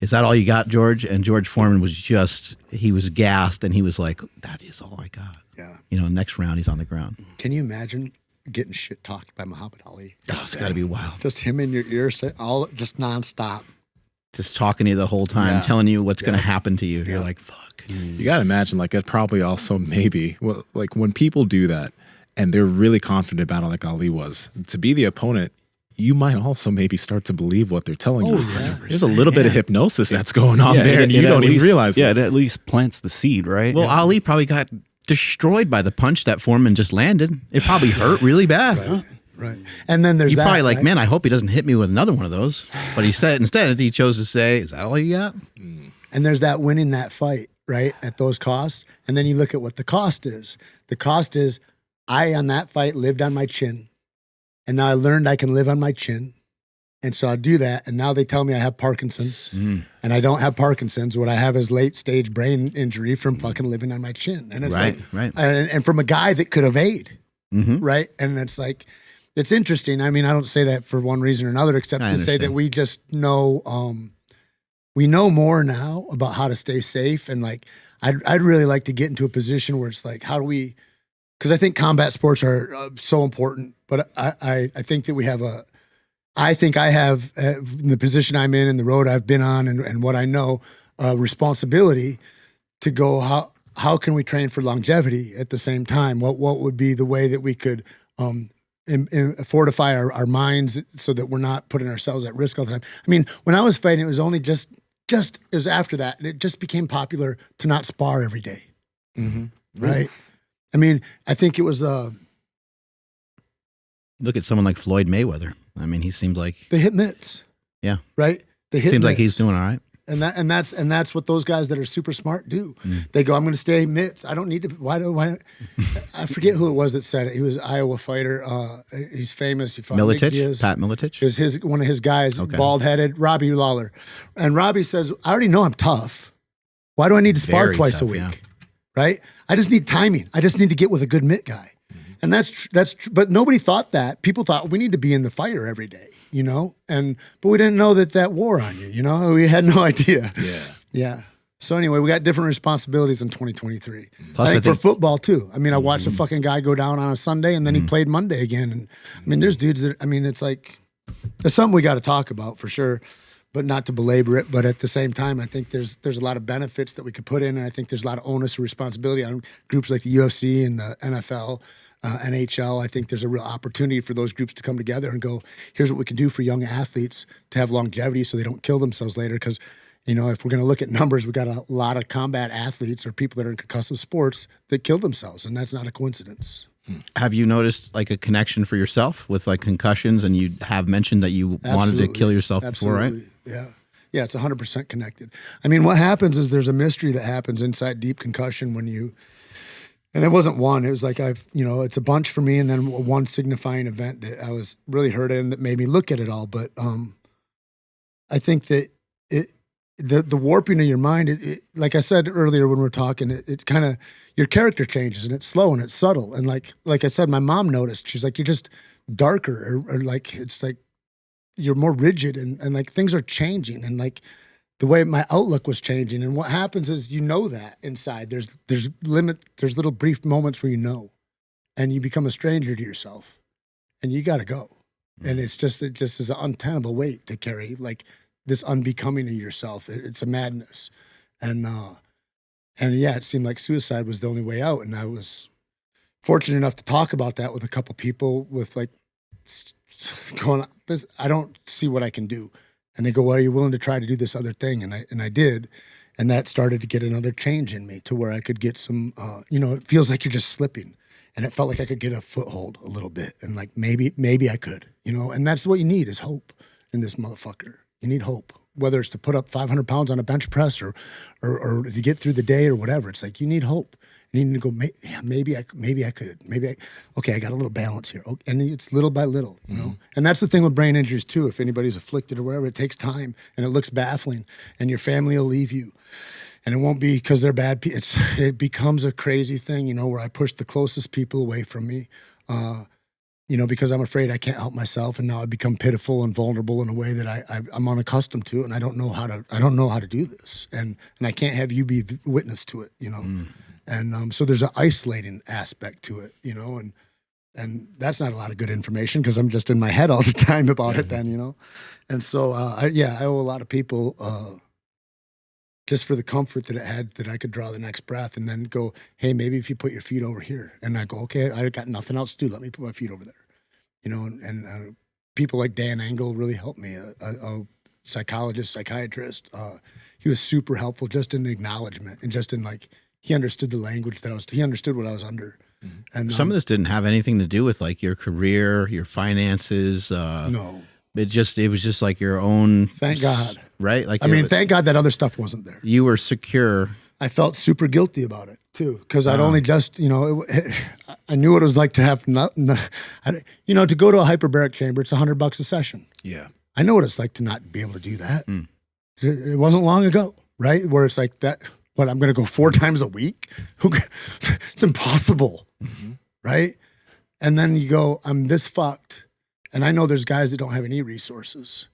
"Is that all you got, George?" And George Foreman was just he was gassed, and he was like, "That is all I got." Yeah. You know, next round he's on the ground. Can you imagine getting shit talked by Muhammad Ali? Oh, it's got to be wild. Just him in your ear, all just nonstop. Just talking to you the whole time, Yeah. telling you what's going to happen to you. You're like, "Fuck." You got to imagine, like, it probably also [LAUGHS] maybe, well, like, when people do that and they're really confident about it, like Ali was, to be the opponent, you might also maybe start to believe what they're telling you. Oh, There's a little bit of hypnosis that's going on there, it- and you at don't even realize Yeah, it. it at least plants the seed, right? Well, Ali probably got destroyed by the punch that Foreman just landed. It probably hurt really bad. Right. And then there's You probably like, right? man, I hope he doesn't hit me with another one of those. But he said instead he chose to say, "Is that all you got?" And there's that winning that fight, right? At those costs. And then you look at what the cost is. The cost is I on that fight lived on my chin. And now I learned I can live on my chin. And so I do that. And now they tell me I have Parkinson's. Mm. And I don't have Parkinson's. What I have is late stage brain injury from fucking living on my chin. And it's Right, like, right. And, and from a guy that could evade, Mm-hmm. right? And it's like, it's interesting. I mean, I don't say that for one reason or another, except I to say that we just know, um, we know more now about how to stay safe. And like, I'd, I'd really like to get into a position where it's like, how do we, because I think combat sports are uh, so important, but I, I, I think that we have a, I think I have uh, in the position I'm in and the road I've been on and, and what I know, uh, responsibility to go how how can we train for longevity at the same time? What what would be the way that we could um, in, in fortify our, our minds so that we're not putting ourselves at risk all the time? I mean, when I was fighting, it was only just just it was after that, and it just became popular to not spar every day, right? I mean, I think it was uh, Look at someone like Floyd Mayweather. I mean, he seems like they hit mitts, Yeah. right. They hit seems like he's doing all right. And that and that's and that's what those guys that are super smart do. Mm. They go, I'm going to stay mitts. I don't need to. Why do why? [LAUGHS] I forget who it was that said it. He was an Iowa fighter. Uh, he's famous. He fought Diaz. Pat Miletich. is his one of his guys, Okay. bald headed, Robbie Lawler, and Robbie says, I already know I'm tough. Why do I need to spar Very twice a week? yeah. Right? I just need timing. I just need to get with a good mitt guy. Mm-hmm. And that's tr- that's tr- but nobody thought that. People thought we need to be in the fire every day, you know? And but we didn't know that that wore on you, you know? [LAUGHS] We had no idea. Yeah. Yeah. So anyway, we got different responsibilities in 2023. Plus, I I think think- for football too. I mean, I watched a fucking guy go down on a Sunday and then he played Monday again. And I mean, there's dudes that I mean, it's like there's something we got to talk about for sure, but not to belabor it. But at the same time, I think there's there's a lot of benefits that we could put in, and I think there's a lot of onus and responsibility on groups like the UFC and the NFL. Uh, NHL, I think there's a real opportunity for those groups to come together and go, here's what we can do for young athletes to have longevity so they don't kill themselves later. Because you know, if we're going to look at numbers, we got a lot of combat athletes or people that are in concussive sports that kill themselves, and that's not a coincidence. Have you noticed like a connection for yourself with like concussions? And you have mentioned that you wanted to kill yourself before, right? Yeah. Yeah, it's 100% connected. I mean, what happens is there's a mystery that happens inside deep concussion when you, and it wasn't one, it was like I've, you know, it's a bunch for me and then one signifying event that I was really hurt in that made me look at it all. But um, I think that it, the the warping of your mind, it, it, like I said earlier when we were talking, it, it kind of your character changes and it's slow and it's subtle. And like like I said, my mom noticed. She's like, you're just darker, or, or like it's like you're more rigid, and and like things are changing, and like the way my outlook was changing. And what happens is you know that inside. There's there's limit. There's little brief moments where you know, and you become a stranger to yourself, and you got to go. And it's just it just is an untenable weight to carry. Like this unbecoming of yourself. It, it's a madness, and uh, and yeah, it seemed like suicide was the only way out. And I was fortunate enough to talk about that with a couple people with like [LAUGHS] going. This I don't see what I can do, and they go, "Well, are you willing to try to do this other thing?" And I and I did. And that started to get another change in me to where I could get some, uh, you know, it feels like you're just slipping and it felt like I could get a foothold a little bit, and like maybe maybe I could, you know. And that's what you need is hope in this motherfucker. You need hope, whether it's to put up 500 pounds on a bench press or, or, or to get through the day or whatever. It's like you need hope. You need to go. Yeah, maybe I, maybe I could. Maybe I. Okay, I got a little balance here. Okay, and it's little by little, you know. Mm-hmm. And that's the thing with brain injuries too. If anybody's afflicted or whatever, it takes time and it looks baffling, and your family will leave you and it won't be because they're bad people. [LAUGHS] It becomes a crazy thing, you know, where I push the closest people away from me. Uh, you know, because I'm afraid I can't help myself, and now I become pitiful and vulnerable in a way that I, I am unaccustomed to, and I don't know how to I don't know how to do this, and and I can't have you be witness to it, you know, mm. And um, so there's an isolating aspect to it, you know, and and that's not a lot of good information because I'm just in my head all the [LAUGHS] time about it, then you know, and so uh, I, yeah, I owe a lot of people. Uh, just for the comfort that it had that I could draw the next breath and then go, hey, maybe if you put your feet over here. And I go, okay, I got nothing else to do. Let me put my feet over there. You know, and, and uh, people like Dan Engle really helped me, a, a, a psychologist, psychiatrist. Uh, he was super helpful just in acknowledgement and just in like, he understood the language that I was, he understood what I was under. Mm-hmm. And some um, of this didn't have anything to do with like your career, your finances. Uh, no. It just, it was just like your own. Thank God right? Like I mean, thank God that other stuff wasn't there. You were secure. I felt super guilty about it too because I'd only just you know it, [LAUGHS] I knew what it was like to have not, not you know to go to a hyperbaric chamber. It's a hundred bucks a session. Yeah, I know what it's like to not be able to do that. Mm. It wasn't long ago, right? Where it's like that. What I'm going to go four [LAUGHS] times a week? [LAUGHS] Who? [LAUGHS] it's impossible, mm-hmm. right? And then you go, I'm this fucked, and I know there's guys that don't have any resources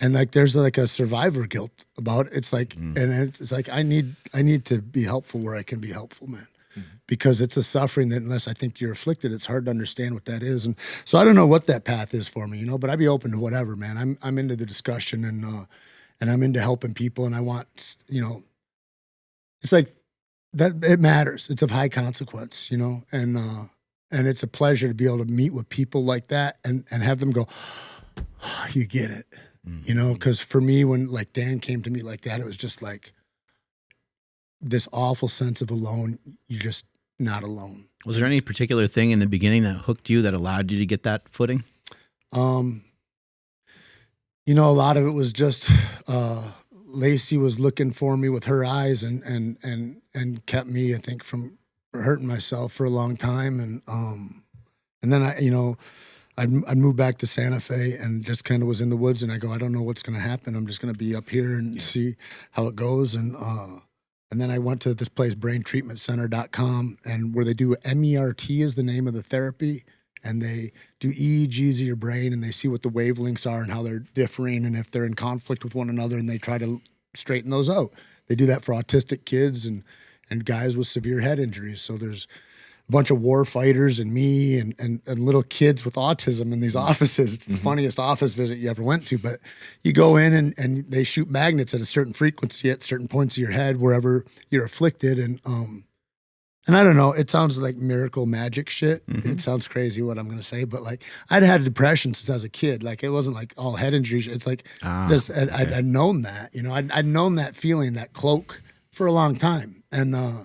and like there's like a survivor guilt about it. It's like, mm. and it's like I need I need to be helpful where I can be helpful, man, mm. because it's a suffering that unless I think you're afflicted, it's hard to understand what that is. And so I don't know what that path is for me, you know. But I'd be open to whatever, man. I'm I'm into the discussion and uh, and I'm into helping people, and I want you know, it's like that it matters. It's of high consequence, you know, and uh, and it's a pleasure to be able to meet with people like that and and have them go, oh, you get it you know, because for me, when like Dan came to me like that, it was just like this awful sense of alone. You're just not alone. Was there any particular thing in the beginning that hooked you that allowed you to get that footing? Um, you know, a lot of it was just uh, Lacey was looking for me with her eyes and and and and kept me, I think, from hurting myself for a long time. And um, and then I, you know, I'd, I'd move back to Santa Fe and just kind of was in the woods. And I go, I don't know what's going to happen. I'm just going to be up here and yeah. see how it goes. And uh, and then I went to this place, braintreatmentcenter.com, and where they do MERT is the name of the therapy. And they do EEGs of your brain and they see what the wavelengths are and how they're differing and if they're in conflict with one another and they try to straighten those out. They do that for autistic kids and and guys with severe head injuries. So there's a bunch of war fighters and me and, and, and little kids with autism in these [LAUGHS] offices. It's the mm-hmm. funniest office visit you ever went to. But you go in and, and they shoot magnets at a certain frequency at certain points of your head, wherever you're afflicted. And um, and I don't know, it sounds like miracle magic shit. Mm-hmm. It sounds crazy what I'm gonna say, but like I'd had depression since I was a kid. Like it wasn't like all head injuries. It's like ah, just I'd, okay. I'd, I'd, known that, you know, I'd, I'd known that feeling, that cloak for a long time. And uh,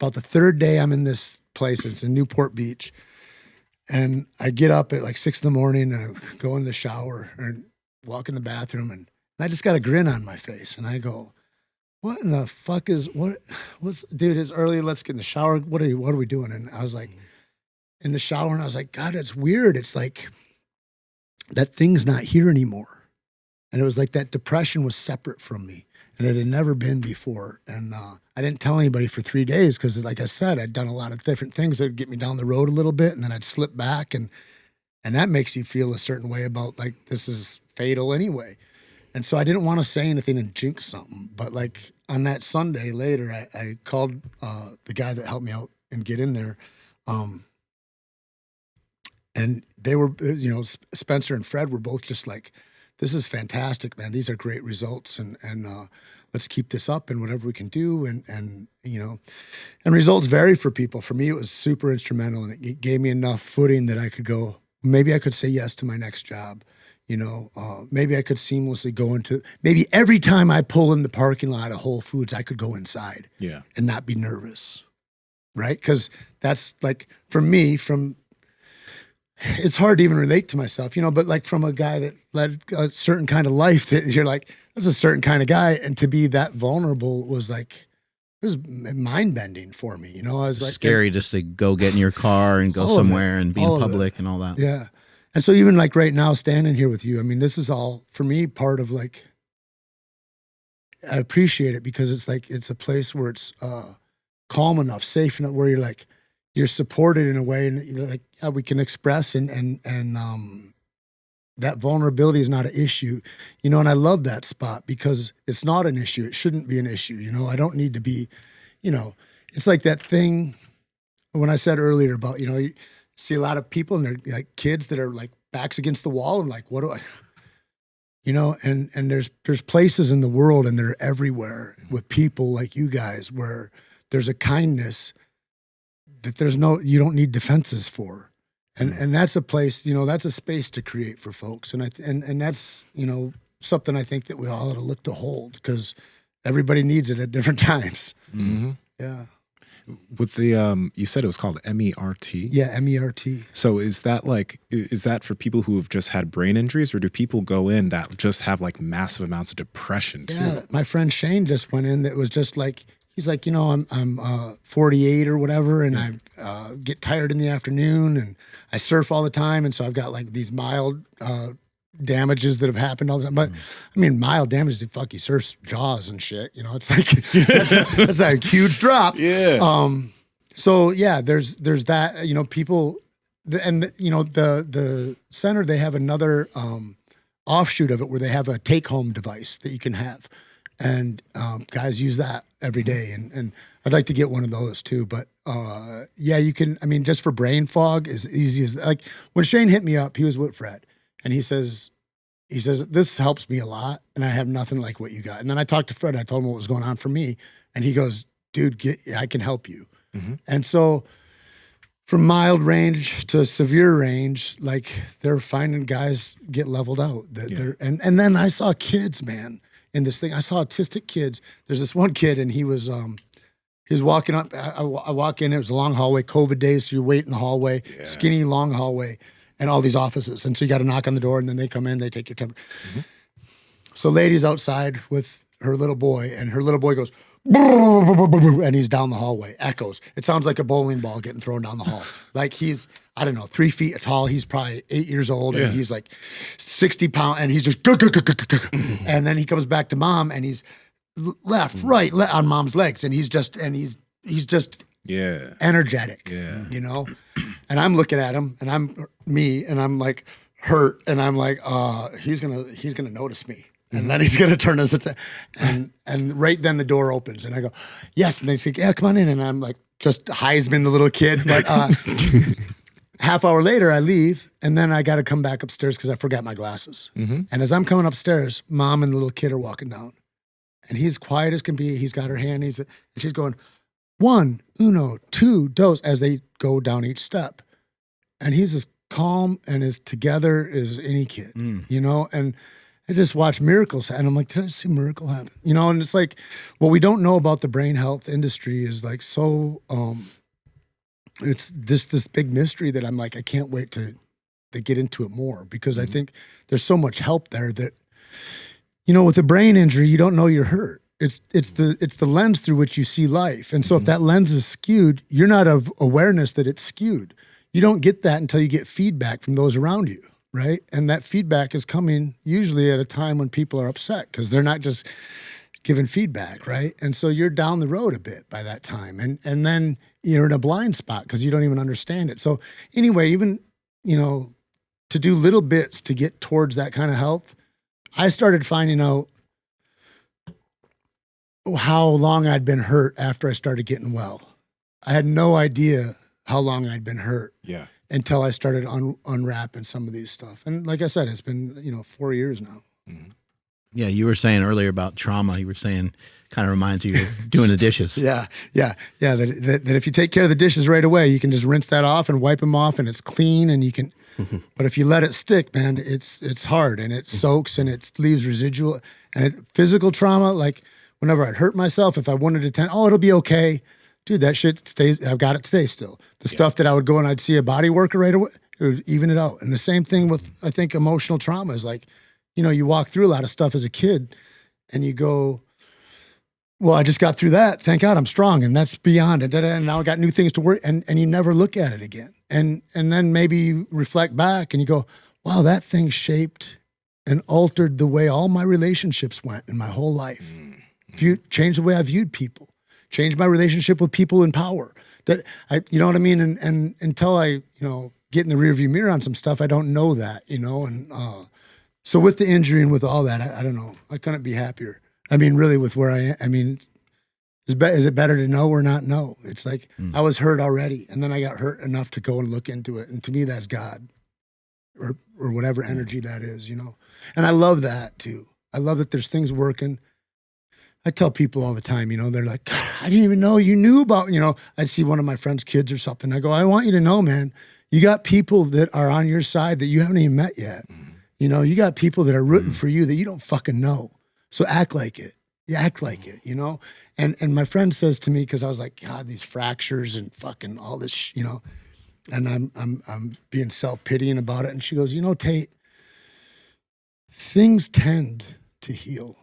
about the third day I'm in this place. It's in Newport Beach. And I get up at like six in the morning and I go in the shower and walk in the bathroom and And I just got a grin on my face, and I go, "What in the fuck is what? What's dude? It's early. Let's get in the shower. What are you? What are we doing?" And I was like, in the shower, and I was like, "God, it's weird. It's like that thing's not here anymore." And it was like that depression was separate from me, and it had never been before. And uh, I didn't tell anybody for three days because, like I said, I'd done a lot of different things that would get me down the road a little bit, and then I'd slip back, and and that makes you feel a certain way about like this is fatal anyway. And so I didn't want to say anything and jinx something. But like on that Sunday later, I, I called uh, the guy that helped me out and get in there. Um, and they were, uh, you know, Spencer and Fred were both just like, this is fantastic, man. These are great results. And, and, uh, let's keep this up and whatever we can do. And, and, you know, and results vary for people. For me, it was super instrumental and it gave me enough footing that I could go, maybe I could say yes to my next job you know, uh, maybe I could seamlessly go into maybe every time I pull in the parking lot of Whole Foods, I could go inside, yeah, and not be nervous, right? Because that's like for me, from it's hard to even relate to myself, you know, but like from a guy that led a certain kind of life, that you're like, that's a certain kind of guy, and to be that vulnerable was like. It was mind bending for me, you know. I was like scary just to go get in your car and go somewhere and be in public and all that. Yeah, and so even like right now, standing here with you, I mean, this is all for me part of like I appreciate it because it's like it's a place where it's uh, calm enough, safe enough, where you're like you're supported in a way, and like yeah, we can express and and and um, that vulnerability is not an issue, you know. And I love that spot because it's not an issue. It shouldn't be an issue, you know. I don't need to be, you know. It's like that thing when I said earlier about you know see a lot of people and they're like kids that are like backs against the wall and like, what do I, [LAUGHS] you know, and, and there's, there's places in the world and they're everywhere with people like you guys where there's a kindness that there's no, you don't need defenses for. And, mm. and that's a place, you know, that's a space to create for folks. And I, and, and that's, you know, something I think that we all ought to look to hold because everybody needs it at different [LAUGHS] times. Mm-hmm. Yeah with the um you said it was called MERT. Yeah, MERT. So is that like is that for people who have just had brain injuries or do people go in that just have like massive amounts of depression too? Yeah, my friend Shane just went in that was just like he's like, you know, I'm I'm uh, 48 or whatever and I uh, get tired in the afternoon and I surf all the time and so I've got like these mild uh, damages that have happened all the time. But I mean, mild damages. Fuck, he surfs jaws and shit. You know, it's like [LAUGHS] that's, a, that's a huge drop. Yeah. Um. So yeah, there's there's that. You know, people, and you know the the center they have another um, offshoot of it where they have a take home device that you can have, and um, guys use that every day. And and I'd like to get one of those too. But uh, yeah, you can. I mean, just for brain fog, as easy as like when Shane hit me up, he was with Fred and he says, he says, this helps me a lot. And I have nothing like what you got. And then I talked to Fred. I told him what was going on for me. And he goes, dude, get, I can help you. Mm-hmm. And so from mild range to severe range, like they're finding guys get leveled out. That yeah. they're, and, and then I saw kids, man, in this thing. I saw autistic kids. There's this one kid and he was, um, he was walking up. I, I, walk in. It was a long hallway, COVID days. So you wait in the hallway, yeah. skinny, long hallway and all these offices. And so you got to knock on the door and then they come in, they take your temperature. Mm-hmm. So lady's outside with her little boy and her little boy goes, and he's down the hallway, echoes. It sounds like a bowling ball getting thrown down the hall. like he's, I don't know, three feet tall. He's probably eight years old and he's like 60 pounds and he's just, and then he comes back to mom and he's left, right, on mom's legs. And he's just, and he's, he's just yeah. Energetic yeah. you know? And i'm looking at him and i'm me and i'm like hurt and i'm like uh he's gonna he's gonna notice me and then he's gonna turn his attention and and right then the door opens and i go yes and they say yeah come on in and i'm like just heisman the little kid but uh [LAUGHS] half hour later i leave and then i got to come back upstairs because i forgot my glasses. Mm-hmm. and as i'm coming upstairs mom and the little kid are walking down and he's quiet as can be he's got her hand he's and she's going one, uno, two, dos, as they go down each step. And he's as calm and as together as any kid, mm. you know? And I just watch miracles. And I'm like, did I see a miracle happen? You know, and it's like, what we don't know about the brain health industry is like so, um, it's just this big mystery that I'm like, I can't wait to, to get into it more because mm-hmm. I think there's so much help there that you know, with a brain injury, you don't know you're hurt. It's it's the it's the lens through which you see life. And so if mm-hmm. that lens is skewed, you're not of awareness that it's skewed. You don't get that until you get feedback from those around you, right? And that feedback is coming usually at a time when people are upset because they're not just giving feedback, right? And so you're down the road a bit by that time. And and then you're in a blind spot because you don't even understand it. So anyway, even, you know, to do little bits to get towards that kind of health, I started finding out how long I'd been hurt after I started getting well. I had no idea how long I'd been hurt Yeah. until I started un- unwrapping some of these stuff. And like I said, it's been, you know, four years now. Mm-hmm. Yeah, you were saying earlier about trauma. You were saying kind of reminds you of [LAUGHS] doing the dishes. [LAUGHS] Yeah, yeah, yeah. That, that, that if you take care of the dishes right away, you can just rinse that off and wipe them off, and it's clean, and you can. [LAUGHS] but if you let it stick, man, it's it's hard and it mm-hmm. soaks and it leaves residual and it, physical trauma. Like whenever I'd hurt myself, if I wanted to attend, oh, it'll be okay, dude. That shit stays. I've got it today still. The stuff that I would go and I'd see a body worker right away, it would even it out. And the same thing with I think emotional trauma is like, you know, you walk through a lot of stuff as a kid, and you go well, I just got through that. Thank God I'm strong, and that's beyond it. And now I got new things to work, and and you never look at it again. And and then maybe you reflect back and you go, wow, that thing shaped and altered the way all my relationships went in my whole life. Mm. View, changed the way I viewed people, changed my relationship with people in power. That I, you know what I mean. And and until I, you know, get in the rearview mirror on some stuff, I don't know that, you know. And uh, so with the injury and with all that, I, I don't know. I couldn't be happier. I mean, really, with where I am, I mean, is, be, is it better to know or not know? It's like I was hurt already, and then I got hurt enough to go and look into it. And to me, that's God, or or whatever energy that is, you know. And I love that too. I love that there's things working. I tell people all the time, you know, they're like, I didn't even know you knew about, you know. I'd see one of my friends' kids or something. I go, I want you to know, man, you got people that are on your side that you haven't even met yet. Mm-hmm. You know, you got people that are rooting mm-hmm. for you that you don't fucking know. So act like it. You act like mm-hmm. it, you know? And and my friend says to me, because I was like, God, these fractures and fucking all this, you know, and I'm I'm I'm being self-pitying about it. And she goes, you know, Tait, things tend to heal.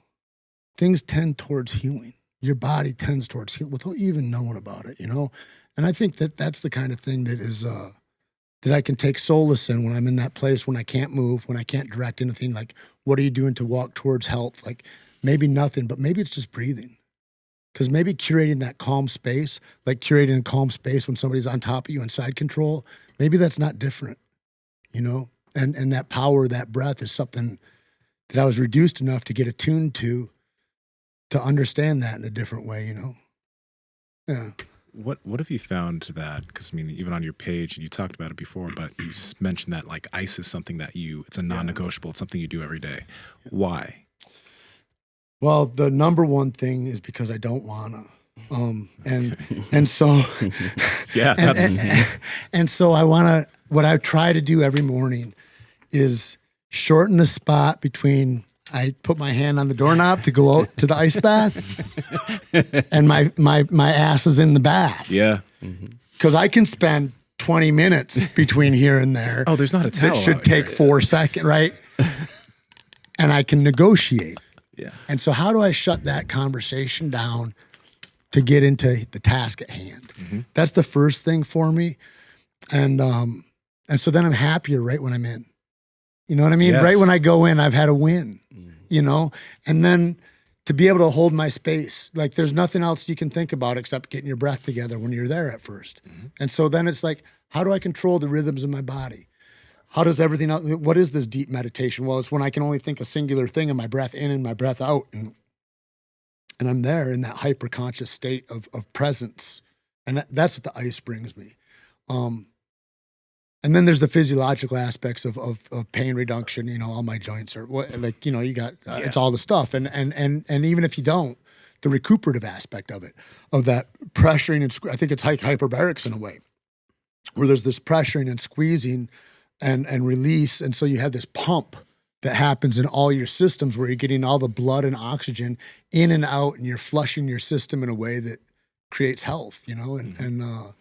Things tend towards healing. Your body tends towards healing without even knowing about it, you know? And I think that that's the kind of thing that is uh that I can take solace in when I'm in that place when I can't move, when I can't direct anything. Like, what are you doing to walk towards health? Like, maybe nothing, but maybe it's just breathing. Because maybe curating that calm space, like curating a calm space when somebody's on top of you and side control, maybe that's not different, you know? And and that power, that breath is something that I was reduced enough to get attuned to to understand that in a different way, you know? Yeah. What what have you found that? Because I mean, even on your page, you talked about it before, but you mentioned that like ice is something that you it's a non-negotiable. It's something you do every day. Why? Well, the number one thing is because I don't wanna. Um, and and so [LAUGHS] Yeah, and, that's and, and so I want to. What I try to do every morning is shorten the spot between. I put my hand on the doorknob to go out to the ice bath, [LAUGHS] and my my my ass is in the bath yeah. because I can spend twenty minutes between here and there. Oh, there's not a towel. that should out take here. four seconds, right? [LAUGHS] and I can negotiate. Yeah. And so, how do I shut that conversation down to get into the task at hand? That's the first thing for me, and um, and so then I'm happier right when I'm in. You know what I mean? Yes. Right when I go in, I've had a win. You know, and then to be able to hold my space, like there's nothing else you can think about except getting your breath together when you're there at 1st And so then it's like, how do I control the rhythms of my body? How does everything else, what is this deep meditation? Well, it's when I can only think a singular thing and my breath in and my breath out. And, and I'm there in that hyper conscious state of, of presence. And that, that's what the ice brings me. Um, and then there's the physiological aspects of, of, of pain reduction. You know, all my joints are what, like, you know, you got, uh, it's all the stuff. And, and, and, and even if you don't, the recuperative aspect of it, of that pressuring and, I think it's like hyperbarics in a way, where there's this pressuring and squeezing and and release and so you have this pump that happens in all your systems where you're getting all the blood and oxygen in and out and you're flushing your system in a way that creates health you know and and uh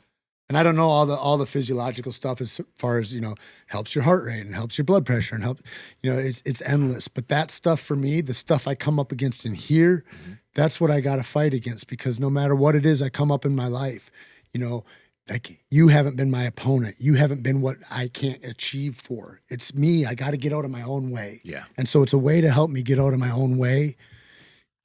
And I don't know all the all the physiological stuff as far as you know helps your heart rate and helps your blood pressure and help you know it's it's endless. But that stuff for me, the stuff I come up against in here, mm-hmm. that's what I got to fight against because no matter what it is I come up in my life, you know, like you haven't been my opponent. You haven't been what I can't achieve for. It's me. I got to get out of my own way. Yeah. And so it's a way to help me get out of my own way,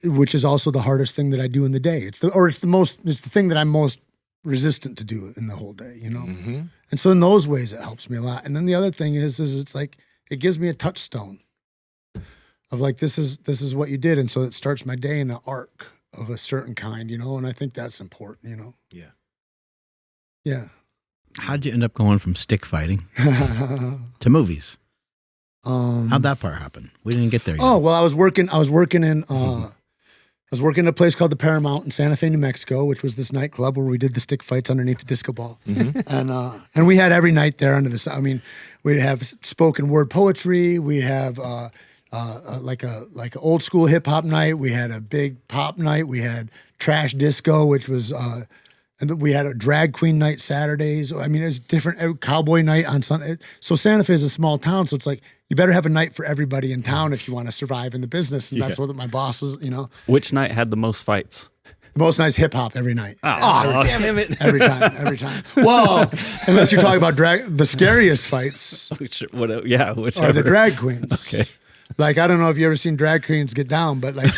which is also the hardest thing that I do in the day. It's the or it's the most it's the thing that I'm most resistant to do in the whole day, you know? Mm-hmm. And so in those ways it helps me a lot. And then the other thing is is it's like it gives me a touchstone of like this is this is what you did. And so it starts my day in an arc of a certain kind, you know, and I think that's important, you know. Yeah. Yeah. How'd you end up going from stick fighting [LAUGHS] to movies? um How'd that part happen? We didn't get there yet. Oh well, I was working. I was working in. Uh, I was working at a place called the Paramount in Santa Fe, New Mexico, which was this nightclub where we did the stick fights underneath the disco ball, [LAUGHS] and uh, and we had every night there under the. sun. I mean, we'd have spoken word poetry. We'd have uh, uh, uh, like a like an old school hip hop night. We had a big pop night. We had trash disco, which was. And we had a drag queen night Saturdays. I mean, there's different uh, cowboy night on Sunday. So Santa Fe is a small town, so it's like you better have a night for everybody in town if you want to survive in the business. And that's what my boss was. You know, Which night had the most fights? The most nice hip hop every night. Oh, damn it. Every time, every time. [LAUGHS] Well, unless you're talking about drag, the scariest fights [LAUGHS] Which, what, yeah, are whichever. the drag queens. [LAUGHS] Okay. Like I don't know if you ever seen drag queens get down, but like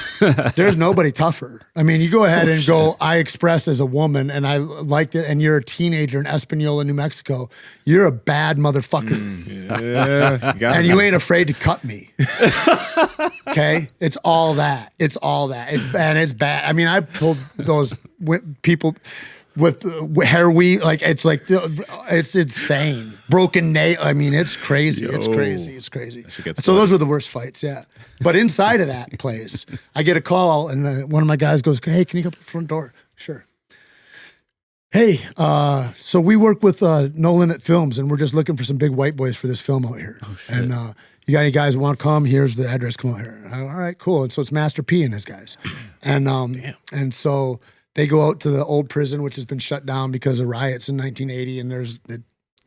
there's nobody tougher. I mean, you go ahead and go. I express as a woman, and I liked it. And you're a teenager in Espanola, New Mexico. You're a bad motherfucker, mm. Yeah. You and it. you ain't afraid to cut me. okay, it's all that. It's all that. It's and it's bad. I mean, I pulled those people with uh, hair we Like it's like it's insane. Broken nail. I mean, it's crazy. It's crazy. It's crazy. So those were the worst fights. Yeah. But inside of that place, I get a call, and the, one of my guys goes, "Hey, can you come to the front door?" Sure. Hey, uh, so we work with uh, No Limit Films, and we're just looking for some big white boys for this film out here. and uh, you got any guys who want to come? Here's the address. Come out here. Go, All right, cool. And so it's Master P and his guys, [CLEARS THROAT] and um, and so they go out to the old prison, which has been shut down because of riots in 1980. And there's a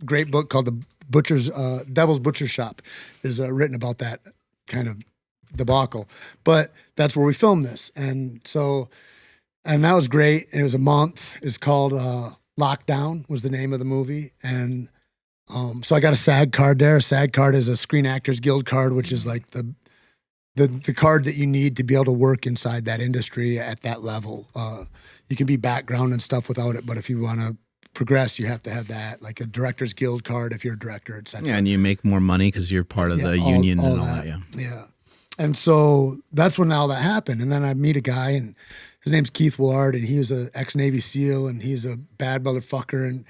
great book called The Butcher's uh, Devil's Butcher Shop, is uh, written about that kind of debacle. But that's where we filmed this, and so and that was great. It was a month. It's called uh, Lockdown was the name of the movie, and um, so I got a SAG card there. A SAG card is a Screen Actors Guild card, which is like the the the card that you need to be able to work inside that industry at that level. Uh, you can be background and stuff without it, but if you want to progress, you have to have that, like a Directors Guild card if you're a director, et cetera. Yeah, and you make more money because you're part of Yeah, the all- union all and all that. Yeah. Yeah. And so that's when all that happened. And then I meet a guy and his name's Keith Woulard and he was a ex Navy SEAL and he's a bad motherfucker and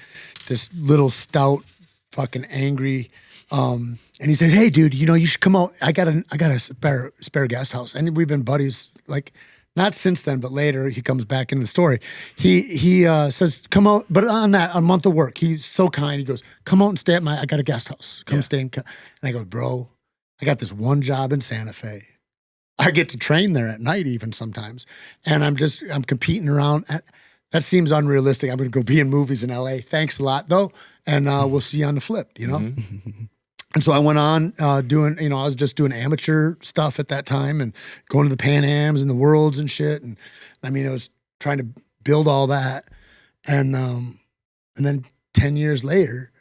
just little stout, fucking angry. Um, and he says, Hey dude, you know, you should come out. I got a I got a spare spare guest house. And we've been buddies like not since then, but later he comes back in the story. He he uh, says, "Come out," but on that a month of work, he's so kind. He goes, "Come out and stay at my. I got a guest house. Come stay in." And I go, "Bro, I got this one job in Santa Fe. I get to train there at night, even sometimes, and I'm just I'm competing around. At, that seems unrealistic. I'm going to go be in movies in LA. Thanks a lot, though, and uh, we'll see you on the flip. You know. [LAUGHS] And so I went on uh, doing, you know, I was just doing amateur stuff at that time and going to the Pan Ams and the Worlds and shit. And I mean, I was trying to build all that. And um, and then ten years later,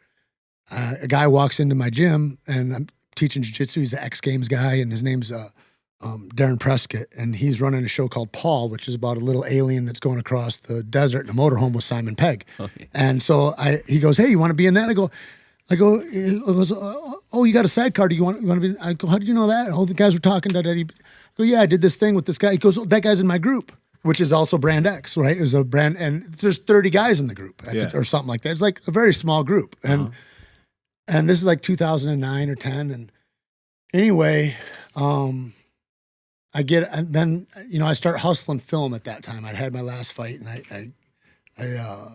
uh, a guy walks into my gym and I'm teaching jiu-jitsu. He's an X Games guy, and his name's uh, um, Darrin Prescott, and he's running a show called Paul, which is about a little alien that's going across the desert in a motorhome with Simon Pegg. And so I, he goes, "Hey, you want to be in that?" I go, I go, goes, uh, "Oh, you got a sidecar? Do you want you want to be?" I go, "How did you know that?" Oh, the guys were talking. Da, da, da. I go, "Yeah, I did this thing with this guy." He goes, oh, "That guy's in my group." Which is also Brand X, right? It was a brand, and there's 30 guys in the group, at the- or something like that. It's like a very small group, and and this is like 2009 or 10 and anyway um i get and then you know i start hustling film at that time i'd had my last fight and i i i, uh,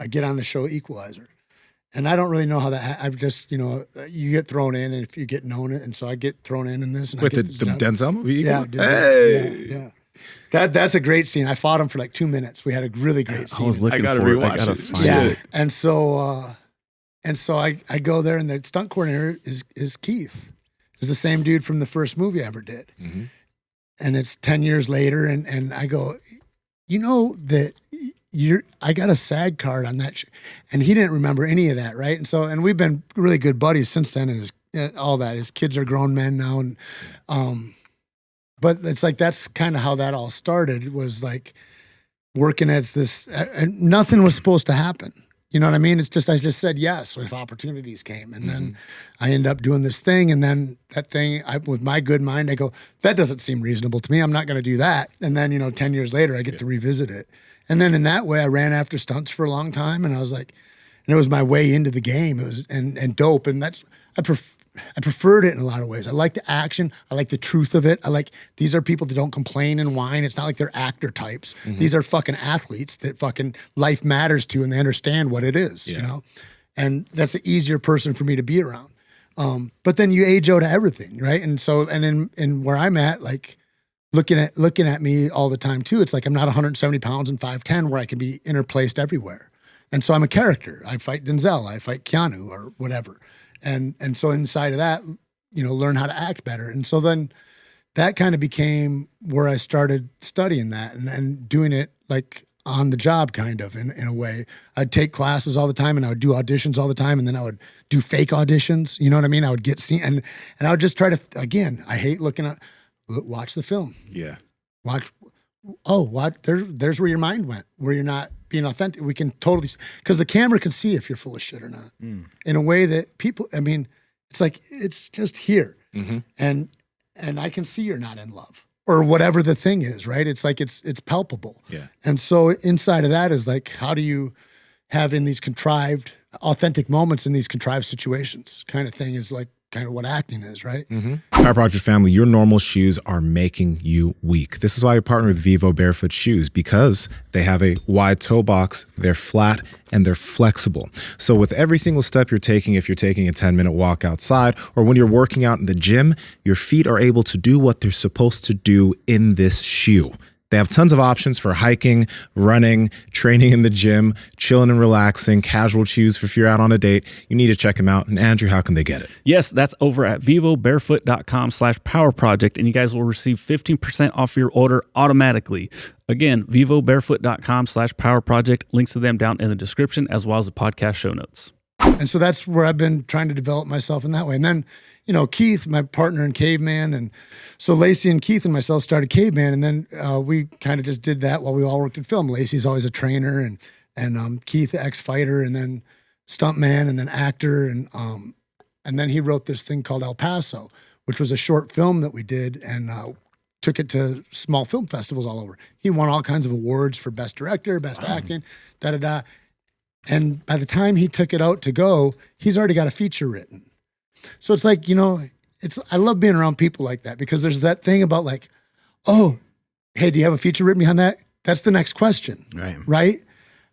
I get on the show equalizer and i don't really know how that ha- i've just you know you get thrown in and if you get known it and so i get thrown in in this and With I the, get the this job. Denzel movie? yeah, dude, Hey. yeah yeah That that's a great scene. I fought him for like two minutes. We had a really great I scene. was looking gotta for it. rewatch I gotta it. find yeah. it. And so uh and so I I go there and the stunt coordinator is is Keith. Is the same dude from the first movie I ever did. Mhm. And it's 10 years later and and I go, "You know that you're I got a SAG card on that." Sh-. And he didn't remember any of that, right? And so and we've been really good buddies since then and his, uh, all that. His kids are grown men now and um but it's like that's kind of how that all started was like working as this and nothing was supposed to happen you know what i mean it's just i just said yes if opportunities came and then i end up doing this thing and then that thing I, with my good mind i go that doesn't seem reasonable to me i'm not going to do that and then you know 10 years later i get to revisit it and then in that way i ran after stunts for a long time and i was like and it was my way into the game it was and and dope and that's i pref- I preferred it in a lot of ways. I like the action. I like the truth of it. I like these are people that don't complain and whine. It's not like they're actor types. These are fucking athletes that fucking life matters to and they understand what it is, you know? And that's an easier person for me to be around. Um, but then you age out of everything, right? And so, and in, in where I'm at, like looking at looking at me all the time too. It's like I'm not 170 pounds and 5'10 where I can be interplaced everywhere. And so I'm a character. I fight Denzel, I fight Keanu or whatever. And and so inside of that, you know, learn how to act better. And so then that kind of became where I started studying that and, and doing it like on the job kind of in, in a way. I'd take classes all the time and I would do auditions all the time and then I would do fake auditions. You know what I mean? I would get seen and and I would just try to again, I hate looking at watch the film. Yeah. Watch oh, what there's there's where your mind went, where you're not being authentic. We can totally because the camera can see if you're full of shit or not. In a way that people I mean, it's like it's just here. Mhm. And and I can see you're not in love. Or whatever the thing is, right? It's like it's it's palpable. Yeah. And so inside of that is like, how do you have in these contrived, authentic moments in these contrived situations? Kind of thing is like kind of what acting is, right? Mm-hmm. Power Project family, your normal shoes are making you weak. This is why we partner with Vivo Barefoot Shoes because they have a wide toe box, they're flat, and they're flexible. So, with every single step you're taking, if you're taking a 10 minute walk outside or when you're working out in the gym, your feet are able to do what they're supposed to do in this shoe. They have tons of options for hiking, running, training in the gym, chilling and relaxing, casual shoes for if you're out on a date. You need to check them out. And Andrew, how can they get it? Yes, that's over at vivobarefoot.com slash power project, and you guys will receive 15% off your order automatically. Again, vivobarefoot.com slash power project. Links to them down in the description as well as the podcast show notes. And so that's where I've been trying to develop myself in that way. And then, you know, Keith, my partner in Caveman, and so Lacey and Keith and myself started Caveman, and then uh, we kind of just did that while we all worked in film. Lacey's always a trainer, and and um, Keith, ex fighter, and then stuntman, and then actor, and um, and then he wrote this thing called El Paso, which was a short film that we did, and uh, took it to small film festivals all over. He won all kinds of awards for best director, best acting, da da da. And by the time he took it out to go, he's already got a feature written. So it's like, you know, it's I love being around people like that because there's that thing about like, oh, hey, do you have a feature written behind that? That's the next question, Right. right?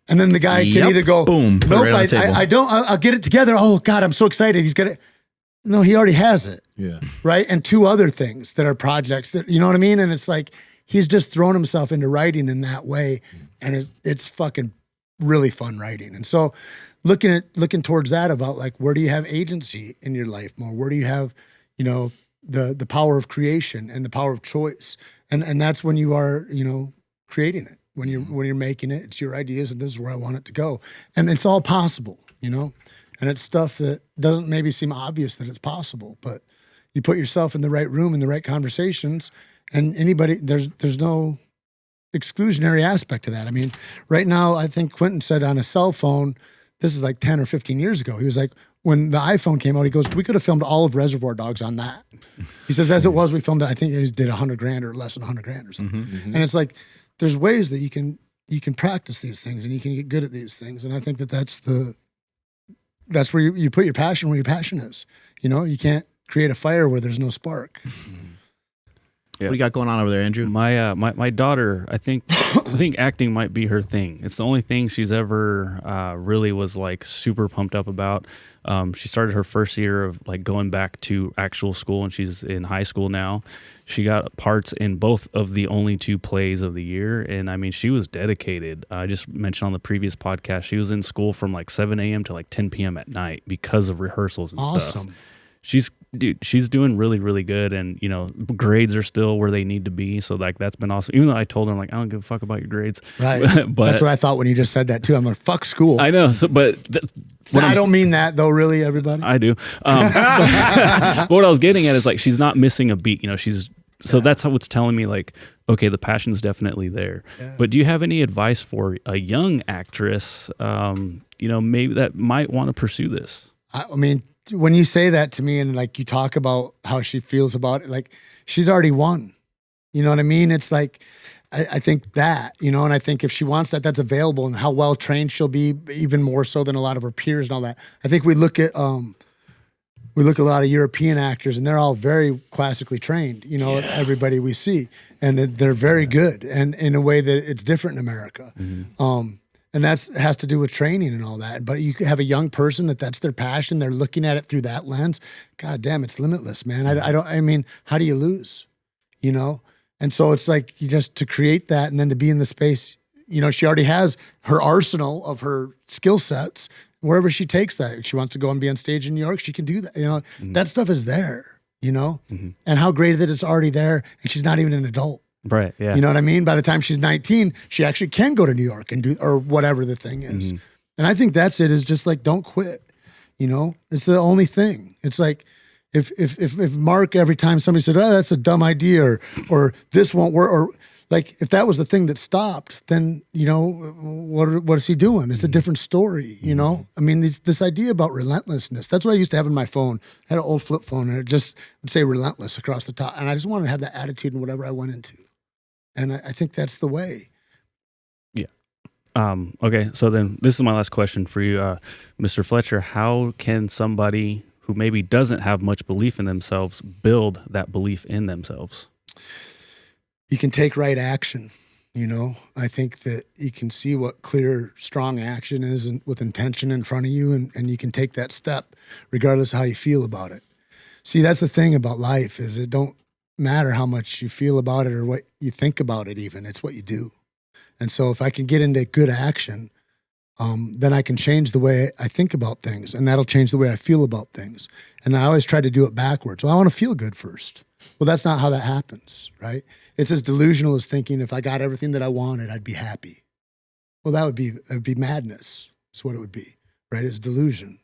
And then the guy Yep. can either go, Boom. Nope, right I. I, I don't, I'll, I'll get it together. Oh God, I'm so excited. He's got it. No, he already has it Yeah. right? And two other things that are projects that you know what I mean. And it's like he's just thrown himself into writing in that way, mm. and it, it's fucking really fun writing. And so looking at looking towards that about like where do you have agency in your life more? Where do you have you know the the power of creation and the power of choice? And and that's when you are you know creating it when you're mm-hmm. when you're making it. It's your ideas, and this is where I want it to go. And it's all possible, you know. And it's stuff that doesn't maybe seem obvious that it's possible, but you put yourself in the right room in the right conversations and anybody there's there's no exclusionary aspect to that i mean right now i think quentin said on a cell phone this is like 10 or 15 years ago. He was like when the iphone came out he goes we could have filmed all of reservoir dogs on that. He says as it was we filmed it i think it did a 100 grand or less than a 100 grand or something. Mm-hmm, mm-hmm. And it's like there's ways that you can you can practice these things and you can get good at these things. And i think that that's the that's where you, you put your passion where your passion is. You know you can't create a fire where there's no spark mm-hmm. What do you got going on over there, Andrew? My uh, my my daughter, I think I think acting might be her thing. It's the only thing she's ever uh, really was like super pumped up about. Um, she started her first year of like going back to actual school, and she's in high school now. She got parts in both of the only two plays of the year, and I mean, she was dedicated. I just mentioned on the previous podcast, she was in school from like 7 a.m. to like 10 p.m. at night because of rehearsals and stuff Awesome. she's dude she's doing really really good and you know grades are still where they need to be so like that's been awesome even though i told her I'm like i don't give a fuck about your grades Right. [LAUGHS] but That's what I thought when you just said that too. I'm like, fuck school. i know so but th- what I don't mean that though, really, everybody. i do um, [LAUGHS] [LAUGHS] but what i was getting at is like she's not missing a beat you know she's so that's how it's telling me like okay the passion's definitely there but do you have any advice for a young actress um, you know maybe that might want to pursue this I, I mean, when you say that to me and like you talk about how she feels about it, like she's already won. You know what I mean? It's like, I, I think that, you know, and I think if she wants that, that's available and how well trained she'll be, even more so than a lot of her peers and all that. I think we look at, um, we look at a lot of European actors and they're all very classically trained, you know, everybody we see, and they're- they're very good and in a way that it's different in America. Um, and that's has to do with training and all that. But you have a young person that that's their passion. They're looking at it through that lens. God damn, it's limitless, man. I, I don't. I mean, how do you lose? You know. And so it's like you just to create that and then to be in the space. You know, she already has her arsenal of her skill sets. Wherever she takes that, if she wants to go and be on stage in New York, she can do that. You know, mm-hmm. that stuff is there. You know, mm-hmm. and how great that it's already there, and she's not even an adult. Right yeah You know what I mean? By the time she's 19, she actually can go to New York and do or whatever the thing is. Mm-hmm. And I think that's it is just like don't quit. You know? It's the only thing. It's like if if if, if Mark every time somebody said, "Oh, that's a dumb idea," or or this won't work, or like if that was the thing that stopped, then you know what what is he doing? It's a mm-hmm. different story. You know, mm-hmm. I mean this this idea about relentlessness. That's what I used to have in my phone. I had an old flip phone, and it just would say relentless across the top, and I just wanted to have that attitude in whatever I went into. And I, I think that's the way. Um, okay, so then this is my last question for you, uh, Mr. Fletcher. How can somebody who maybe doesn't have much belief in themselves build that belief in themselves? You can take right action. You know, I think that you can see what clear, strong action is and with intention in front of you, and, and you can take that step regardless of how you feel about it. See, that's the thing about life is it don't matter how much you feel about it or what you think about it even. It's what you do. And so if I can get into good action, um, then I can change the way I think about things, and that'll change the way I feel about things. And I always try to do it backwards. Well, I want to feel good first. Well, that's not how that happens, right? It's as delusional as thinking if I got everything that I wanted, I'd be happy. Well, that would be it'd be madness. Is what it would be, right? It's delusion.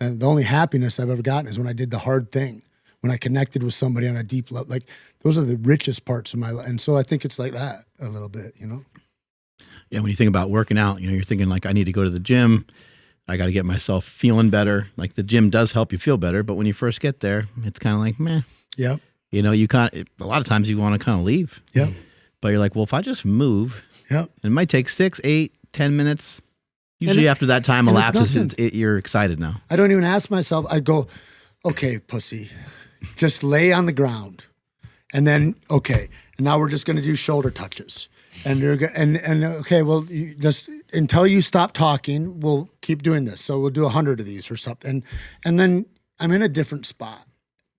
And the only happiness I've ever gotten is when I did the hard thing, when I connected with somebody on a deep level. Like those are the richest parts of my life. And so I think it's like that a little bit, you know. Yeah, when you think about working out, you know, you're thinking like, I need to go to the gym. I got to get myself feeling better. Like the gym does help you feel better, but when you first get there, it's kind of like, meh. Yep. You know, you kind of, a lot of times you want to kind of leave, Yep. but you're like, well, if I just move, Yep. it might take six, eight, ten minutes. Usually it- after that time elapses, it's, it, you're excited now. I don't even ask myself. I go, okay, pussy, just lay on the ground, and then okay, and now we're just going to do shoulder touches, and you're go- and and okay, well, you just until you stop talking, we'll keep doing this. So we'll do a hundred of these or something, and and then I'm in a different spot.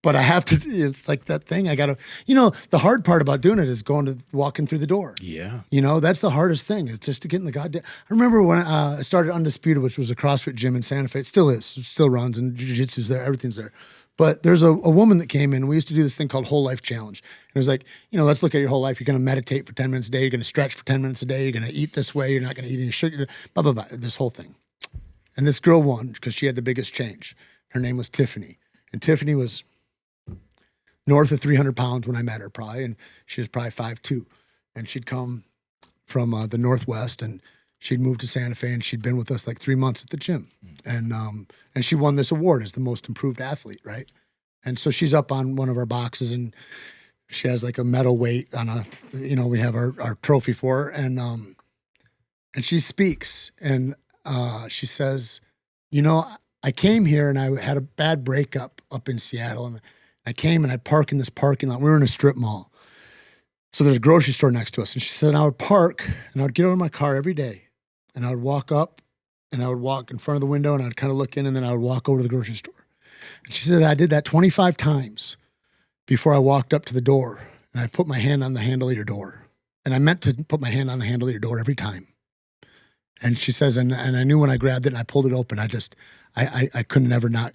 But I have to. It's like that thing. I gotta. You know, the hard part about doing it is going to walking through the door. Yeah. You know, that's the hardest thing is just to get in the goddamn. I remember when uh, I started Undisputed, which was a CrossFit gym in Santa Fe. It still is, it still runs, and jiu-jitsu's there, everything's there. But there's a, a woman that came in, we used to do this thing called Whole Life Challenge. And it was like, you know, let's look at your whole life. You're going to meditate for 10 minutes a day. You're going to stretch for 10 minutes a day. You're going to eat this way. You're not going to eat any sugar, blah, blah, blah, this whole thing. And this girl won because she had the biggest change. Her name was Tiffany. And Tiffany was north of 300 pounds when I met her, probably. And she was probably 5'2. And she'd come from uh, the Northwest and she'd moved to Santa Fe and she'd been with us like three months at the gym. And, um, and she won this award as the most improved athlete, right? And so she's up on one of our boxes and she has like a medal weight on a, you know, we have our, our trophy for her. And, um, and she speaks and uh, she says, you know, I came here and I had a bad breakup up in Seattle and I came and I park in this parking lot. We were in a strip mall So there's a grocery store next to us. And she said, I would park and I would get out of my car every day and I would walk up and I would walk in front of the window and I'd kind of look in and then I would walk over to the grocery store. And she said, I did that 25 times before I walked up to the door and I put my hand on the handle of your door. And I meant to put my hand on the handle of your door every time. And she says, and, and I knew when I grabbed it and I pulled it open, I just, I, I, I couldn't ever not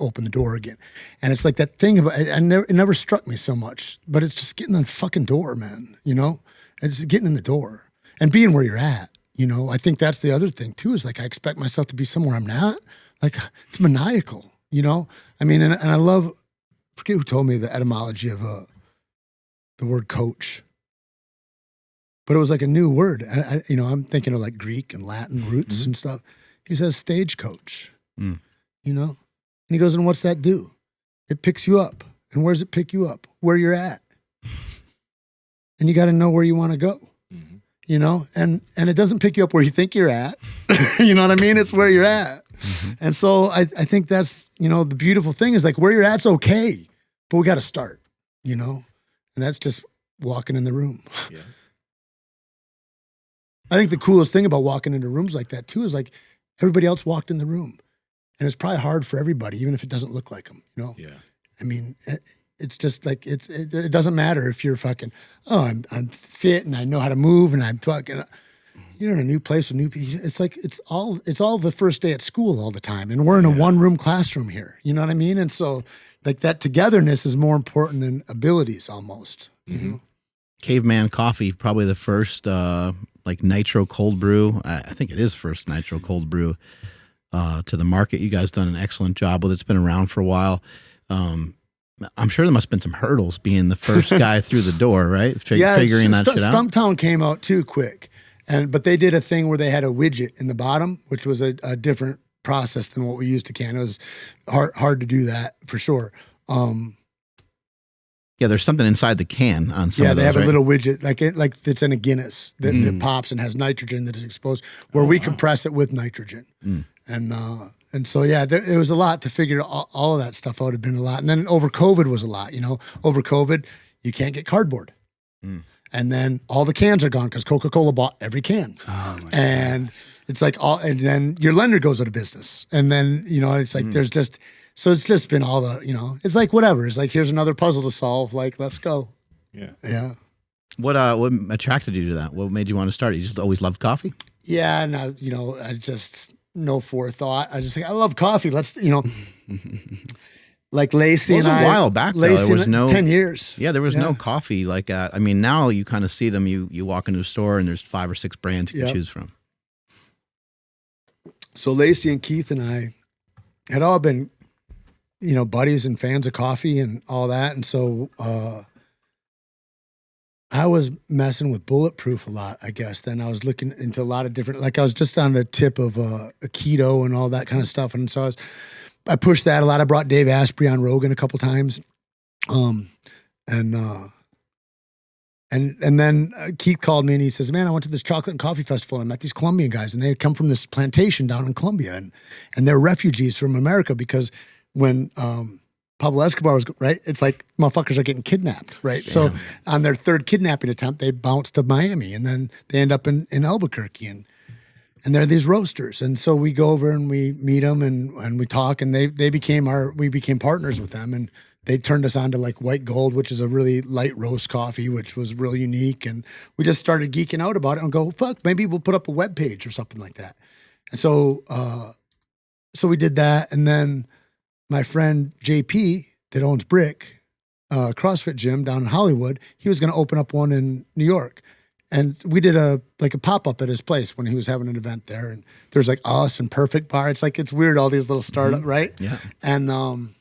open the door again. And it's like that thing about, I, never, it never struck me so much, but it's just getting in the fucking door, man, you know? It's getting in the door and being where you're at, you know? I think that's the other thing too, is like, I expect myself to be somewhere I'm not. Like, it's maniacal, you know? I mean, and, and I love, I forget who told me the etymology of uh, the word coach but it was like a new word. I, I, you know, I'm thinking of like Greek and Latin roots Mhm. and stuff. He says stagecoach, Mm. you know? And he goes, and what's that do? It picks you up. And where does it pick you up? Where you're at. And you got to know where you want to go. You know? And and it doesn't pick you up where you think you're at. [LAUGHS] you know what I mean? It's where you're at. Mm-hmm. And so I, I think that's, you know, the beautiful thing is like where you're at's okay, but we got to start, you know? And that's just walking in the room. Yeah. [LAUGHS] I think the coolest thing about walking into rooms like that too is like everybody else walked in the room, and it's probably hard for everybody, even if it doesn't look like them. You know, Yeah. I mean, it, it's just like it's it, it doesn't matter if you're fucking oh I'm I'm fit and I know how to move and I'm fucking. You're in a new place with new people. It's like it's all it's all the first day at school all the time, and we're in a one room classroom here. You know what I mean? And so like that togetherness is more important than abilities almost. You know? Caveman Coffee, probably the first uh, like nitro cold brew. I, I think it is first nitro cold brew uh, to the market. You guys done an excellent job with it. It's been around for a while. Um, I'm sure there must have been some hurdles being the first [LAUGHS] guy through the door, right? Fi- figuring that shit out. Stumptown came out too quick, and but they did a thing where they had a widget in the bottom, which was a, a different process than what we used to can. It was hard hard to do that for sure. Um, Yeah, there's something inside the can on some yeah, they those, have a little widget like it like it's in a Guinness that, that Mm. pops and has nitrogen that is exposed, where we compress it with nitrogen, Mm. and uh, and so yeah, there, it was a lot to figure all, all of that stuff out. Had been a lot, and then over COVID was a lot. You know, over COVID, you can't get cardboard, Mm. and then all the cans are gone because Coca Cola bought every can, Oh my and it's like all, and then your lender goes out of business, and then you know it's like there's just. So it's just been all the, you know, it's like whatever. It's like here's another puzzle to solve. Like let's go. Yeah. Yeah. What uh, what attracted you to that? What made you want to start? You just always loved coffee. Yeah, and I, you know, I just no forethought. I just like I love coffee. Let's you know, [LAUGHS] like Lacey was and a I. while back, though. Lacey There was no- ten years. Yeah, there was Yeah. no coffee like that. I mean, now you kind of see them. You you walk into a store and there's five or six brands you can choose from. So Lacey and Keith and I had all been, you know, buddies and fans of coffee and all that, and so uh, I was messing with bulletproof a lot. I guess then I was looking into a lot of different. Like I was just on the tip of uh, a keto and all that kind of stuff, and so I was. I pushed that a lot. I brought Dave Asprey on Rogan a couple times, um, and uh, and and then uh, Keith called me and he says, "Man, I went to this chocolate and coffee festival and I met these Colombian guys, and they come from this plantation down in Colombia, and and they're refugees from America because when um, Pablo Escobar was right, it's like motherfuckers are getting kidnapped, right? So on their third kidnapping attempt, they bounce to Miami, and then they end up in in Albuquerque, and and they're these roasters, and so we go over and we meet them and and we talk, and they they became our we became partners with them, and they turned us on to like White Gold, which is a really light roast coffee, which was really unique, and we just started geeking out about it and go, fuck, maybe we'll put up a web page or something like that, and so uh, so we did that, and then my friend JP that owns Brick uh, CrossFit gym down in Hollywood, he was going to open up one in New York and we did a like a pop up at his place when he was having an event there. And there's like us and Perfect Bar. It's like it's weird all these little startup, right? Yeah. And um,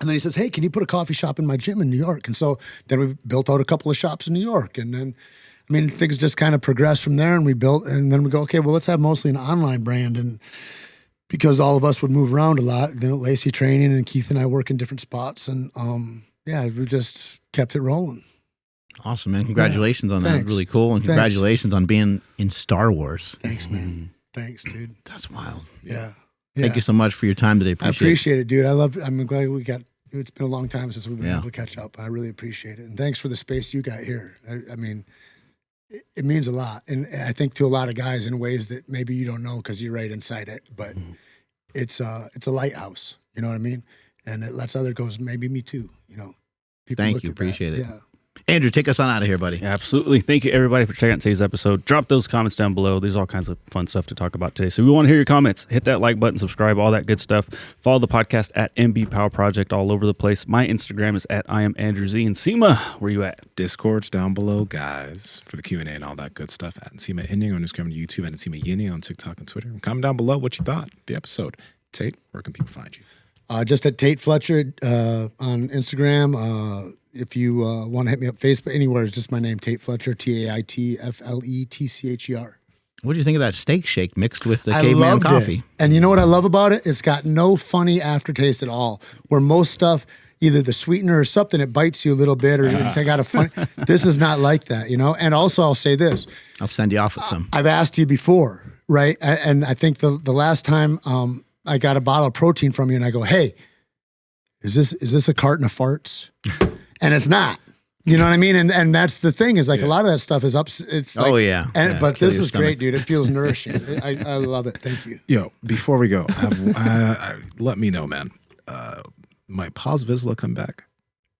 and then he says, "Hey, can you put a coffee shop in my gym in New York?" And so then we built out a couple of shops in New York, and then. I mean, things just kind of progressed from there, and we built, and then we go, okay, well, let's have mostly an online brand, and because all of us would move around a lot, then Lacey training, and Keith and I work in different spots, and um, yeah, we just kept it rolling. Awesome, man. Congratulations on that. Really cool. And Thanks. congratulations on being in Star Wars. Thanks, man. Thanks, dude. That's wild. Yeah. Thank you so much for your time today. I Appreciate, appreciate it, dude. I love. I'm glad we got It's been a long time since we've been Yeah. able to catch up. I really appreciate it, and thanks for the space you got here. I, I mean, it, it means a lot, and I think to a lot of guys in ways that maybe you don't know because you're right inside it. But Mm-hmm. it's a it's a lighthouse. You know what I mean? And it lets other goes. Maybe me too. You know. People Thank look you. at that. Appreciate it. Yeah. Andrew, take us on out of here, buddy. Absolutely. Thank you, everybody, for checking out today's episode. Drop those comments down below. There's all kinds of fun stuff to talk about today. So we want to hear your comments. Hit that like button, subscribe, all that good stuff. Follow the podcast at MB Power Project all over the place. My Instagram is at I am Andrew Z. And Nsima, where you at? Discord's down below, guys, for the Q and A and all that good stuff. At Nsima Inyang on Instagram and YouTube, and Nsima Yini on TikTok and Twitter. And comment down below what you thought the episode. Tait, where can people find you? Uh, just at Tait Fletcher uh, on Instagram. Uh, if you uh, want to hit me up Facebook, anywhere, it's just my name, Tait Fletcher, T A I T F L E T C H E R. What do you think of that steak shake mixed with the I caveman coffee? it. And you know what I love about it? It's got no funny aftertaste at all. Where most stuff, either the sweetener or something, it bites you a little bit, or it's got a funny. [LAUGHS] this is not like that, you know. And also, I'll say this: I'll send you off with some. I've asked you before, right? And I think the the last time um, I got a bottle of protein from you, and I go, "Hey, is this is this a carton of farts?" [LAUGHS] and it's not. You know what I mean? And and that's the thing is like a lot of that stuff is up. It's like, Oh, yeah. And Yeah, but this is stomach. great, dude. It feels [LAUGHS] nourishing. I, I love it. Thank you. Yo, before we go, have, [LAUGHS] uh, uh, let me know, man. Uh, might Paz Vizsla come back?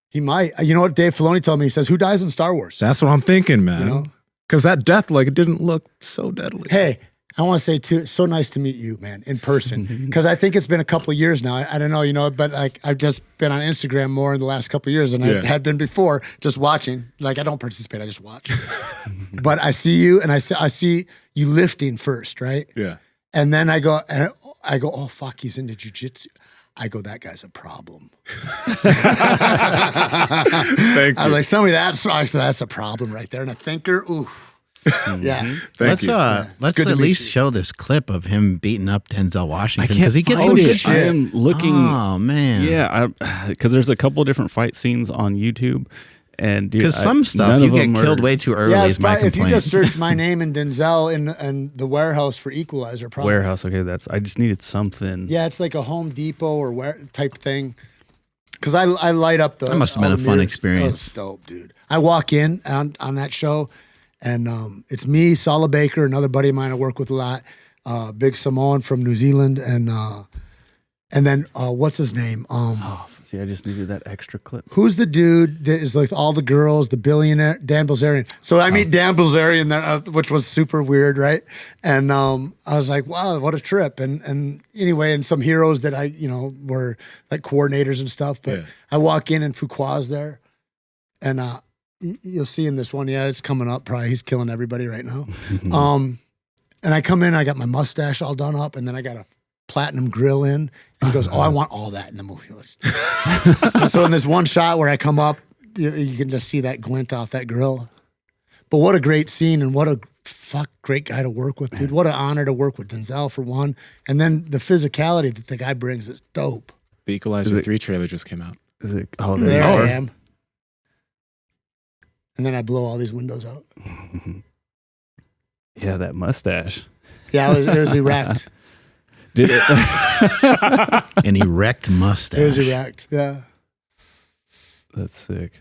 He might. You know what Dave Filoni told me? He says, "Who dies in Star Wars?" That's what I'm thinking, man. know? Because that death, like, it didn't look so deadly. Hey, I want to say too, it's so nice to meet you, man, in person. [LAUGHS] Because I think it's been a couple of years now. I, I don't know, you know, but like I've just been on Instagram more in the last couple of years than Yeah. I had been before, just watching. Like I don't participate, I just watch. [LAUGHS] but I see you, and I see I see you lifting first, right? Yeah. And then I go, and I go, oh fuck, he's into jujitsu. I go, that guy's a problem. [LAUGHS] Thank I you. was like, somebody that's said, that's a problem right there, and a thinker. Ooh, [LAUGHS] yeah. Thank let's you. uh let's at least you. show this clip of him beating up Denzel Washington because he gets find some Oh, good shit. shit. I am looking. Oh man, Yeah, because [SIGHS] there's a couple different fight scenes on YouTube, and Because some stuff you get killed are- way too early. Yeah, is my probably, if you just search my [LAUGHS] name and Denzel in and the warehouse for Equalizer, probably. Warehouse. Okay, that's. I just needed something. Yeah, it's like a Home Depot or where type thing. Because I I light up the. That must have been a fun mirrors. experience. Oh, dope, dude. I walk in on on that show, and um, it's me, Sala Baker, another buddy of mine I work with a lot, uh, Big Samoan from New Zealand, and uh, and then uh, what's his name? Um, Oh, see, I just needed that extra clip. Who's the dude that is like all the girls, the billionaire, Dan Bilzerian? So I meet Dan Bilzerian there, uh, which was super weird, right? And um, I was like, wow, what a trip. And and anyway, and some heroes that I, you know, were like coordinators and stuff. But Yeah. I walk in and Fuqua's there, and uh, you'll see in this one, yeah, it's coming up. Probably he's killing everybody right now. [LAUGHS] um, and I come in, I got my mustache all done up, and then I got a platinum grill in. And he goes, "Oh, I want all that in the movie." Let's do it." And so in this one shot where I come up, you, you can just see that glint off that grill. But what a great scene, and what a fuck great guy to work with, dude. What an honor to work with Denzel for one, and then the physicality that the guy brings is dope. The Equalizer Is it- 3 trailer just came out. Is it? Oh, there, There you I am. And then I blow all these windows out. [LAUGHS] Yeah, that mustache. Yeah, it was, it was erect. [LAUGHS] Did it? an erect mustache. It was erect. Yeah. That's sick.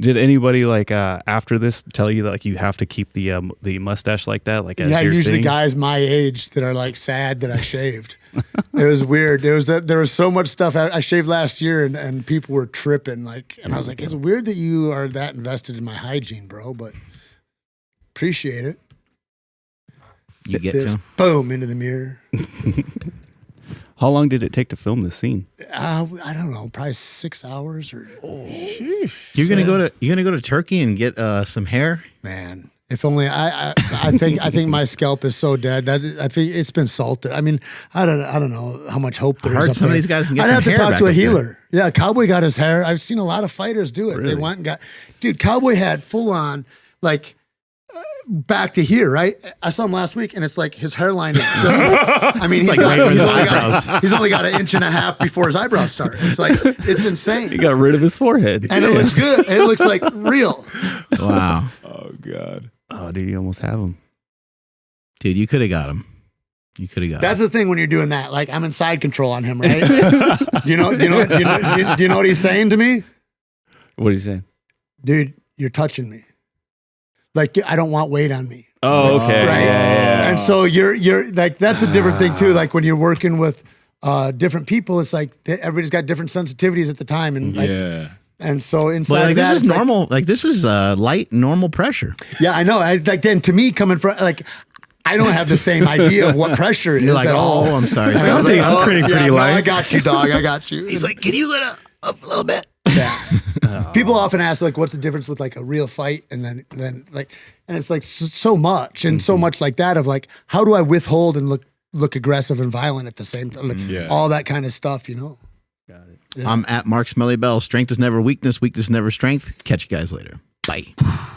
Did anybody like uh after this tell you that like you have to keep the um the mustache like that? Like as yeah, your usually thing? guys my age that are like sad that I shaved. it was weird. There was that there was so much stuff I, I shaved last year, and, and people were tripping. Like, and I was like, it's weird that you are that invested in my hygiene, bro. But appreciate it. you get This to. boom into the mirror. [LAUGHS] How long did it take to film this scene? Uh, I don't know, probably six hours or You're gonna go to you're gonna go to Turkey and get uh, some hair. man. If only I, I, I think I think my scalp is so dead that I think it's been salted. I mean, I don't I don't know how much hope there is. heard up some of these guys can get I'd some have to talk to a up there. healer. Yeah, Cowboy got his hair. I've seen a lot of fighters do it. They went and got, dude. Cowboy had full on like back to here, right? I saw him last week, and it's like his hairline is. [LAUGHS] I mean, he's, like got, right he's, only got, [LAUGHS] he's only got an inch and a half before his eyebrows start. It's like it's insane. He got rid of his forehead. and it looks good. It looks like real. [LAUGHS] Wow, Oh, God. oh, dude, you almost have him. dude, you could have got him. You could have got. That's the thing when you're doing that. Like I'm in side control on him, right? do you know? Do you know? Do you know, do you, do you know what he's saying to me, What are you saying? dude? You're touching me. Like I don't want weight on me, Oh, okay. right? Yeah, yeah, yeah. And so you're you're like that's the different thing too. Like when you're working with uh, different people, it's like everybody's got different sensitivities at the time, and like yeah. and so inside But like, of that, this is it's like- normal. Like, this is uh, light normal pressure. yeah, I know. I like then to me coming from like. I don't have the same idea of what pressure is like, at all. oh, I'm sorry. I was like, I'm oh, pretty- yeah, pretty no, light. I got you, dog. I got you. [LAUGHS] He's like, can you let up, up a little bit? Yeah. [LAUGHS] Uh, People often ask like, "What's the difference with like a real fight and then then like?" And it's like so, so much and so mm-hmm. much like that of like, how do I withhold and look look aggressive and violent at the same time? Like, mm-hmm. Yeah. All that kind of stuff, you know. Got it. Yeah. I'm at Mark Smelly Bell. Strength is never weakness. Weakness is never strength. Catch you guys later. Bye. [SIGHS] [LAUGHS]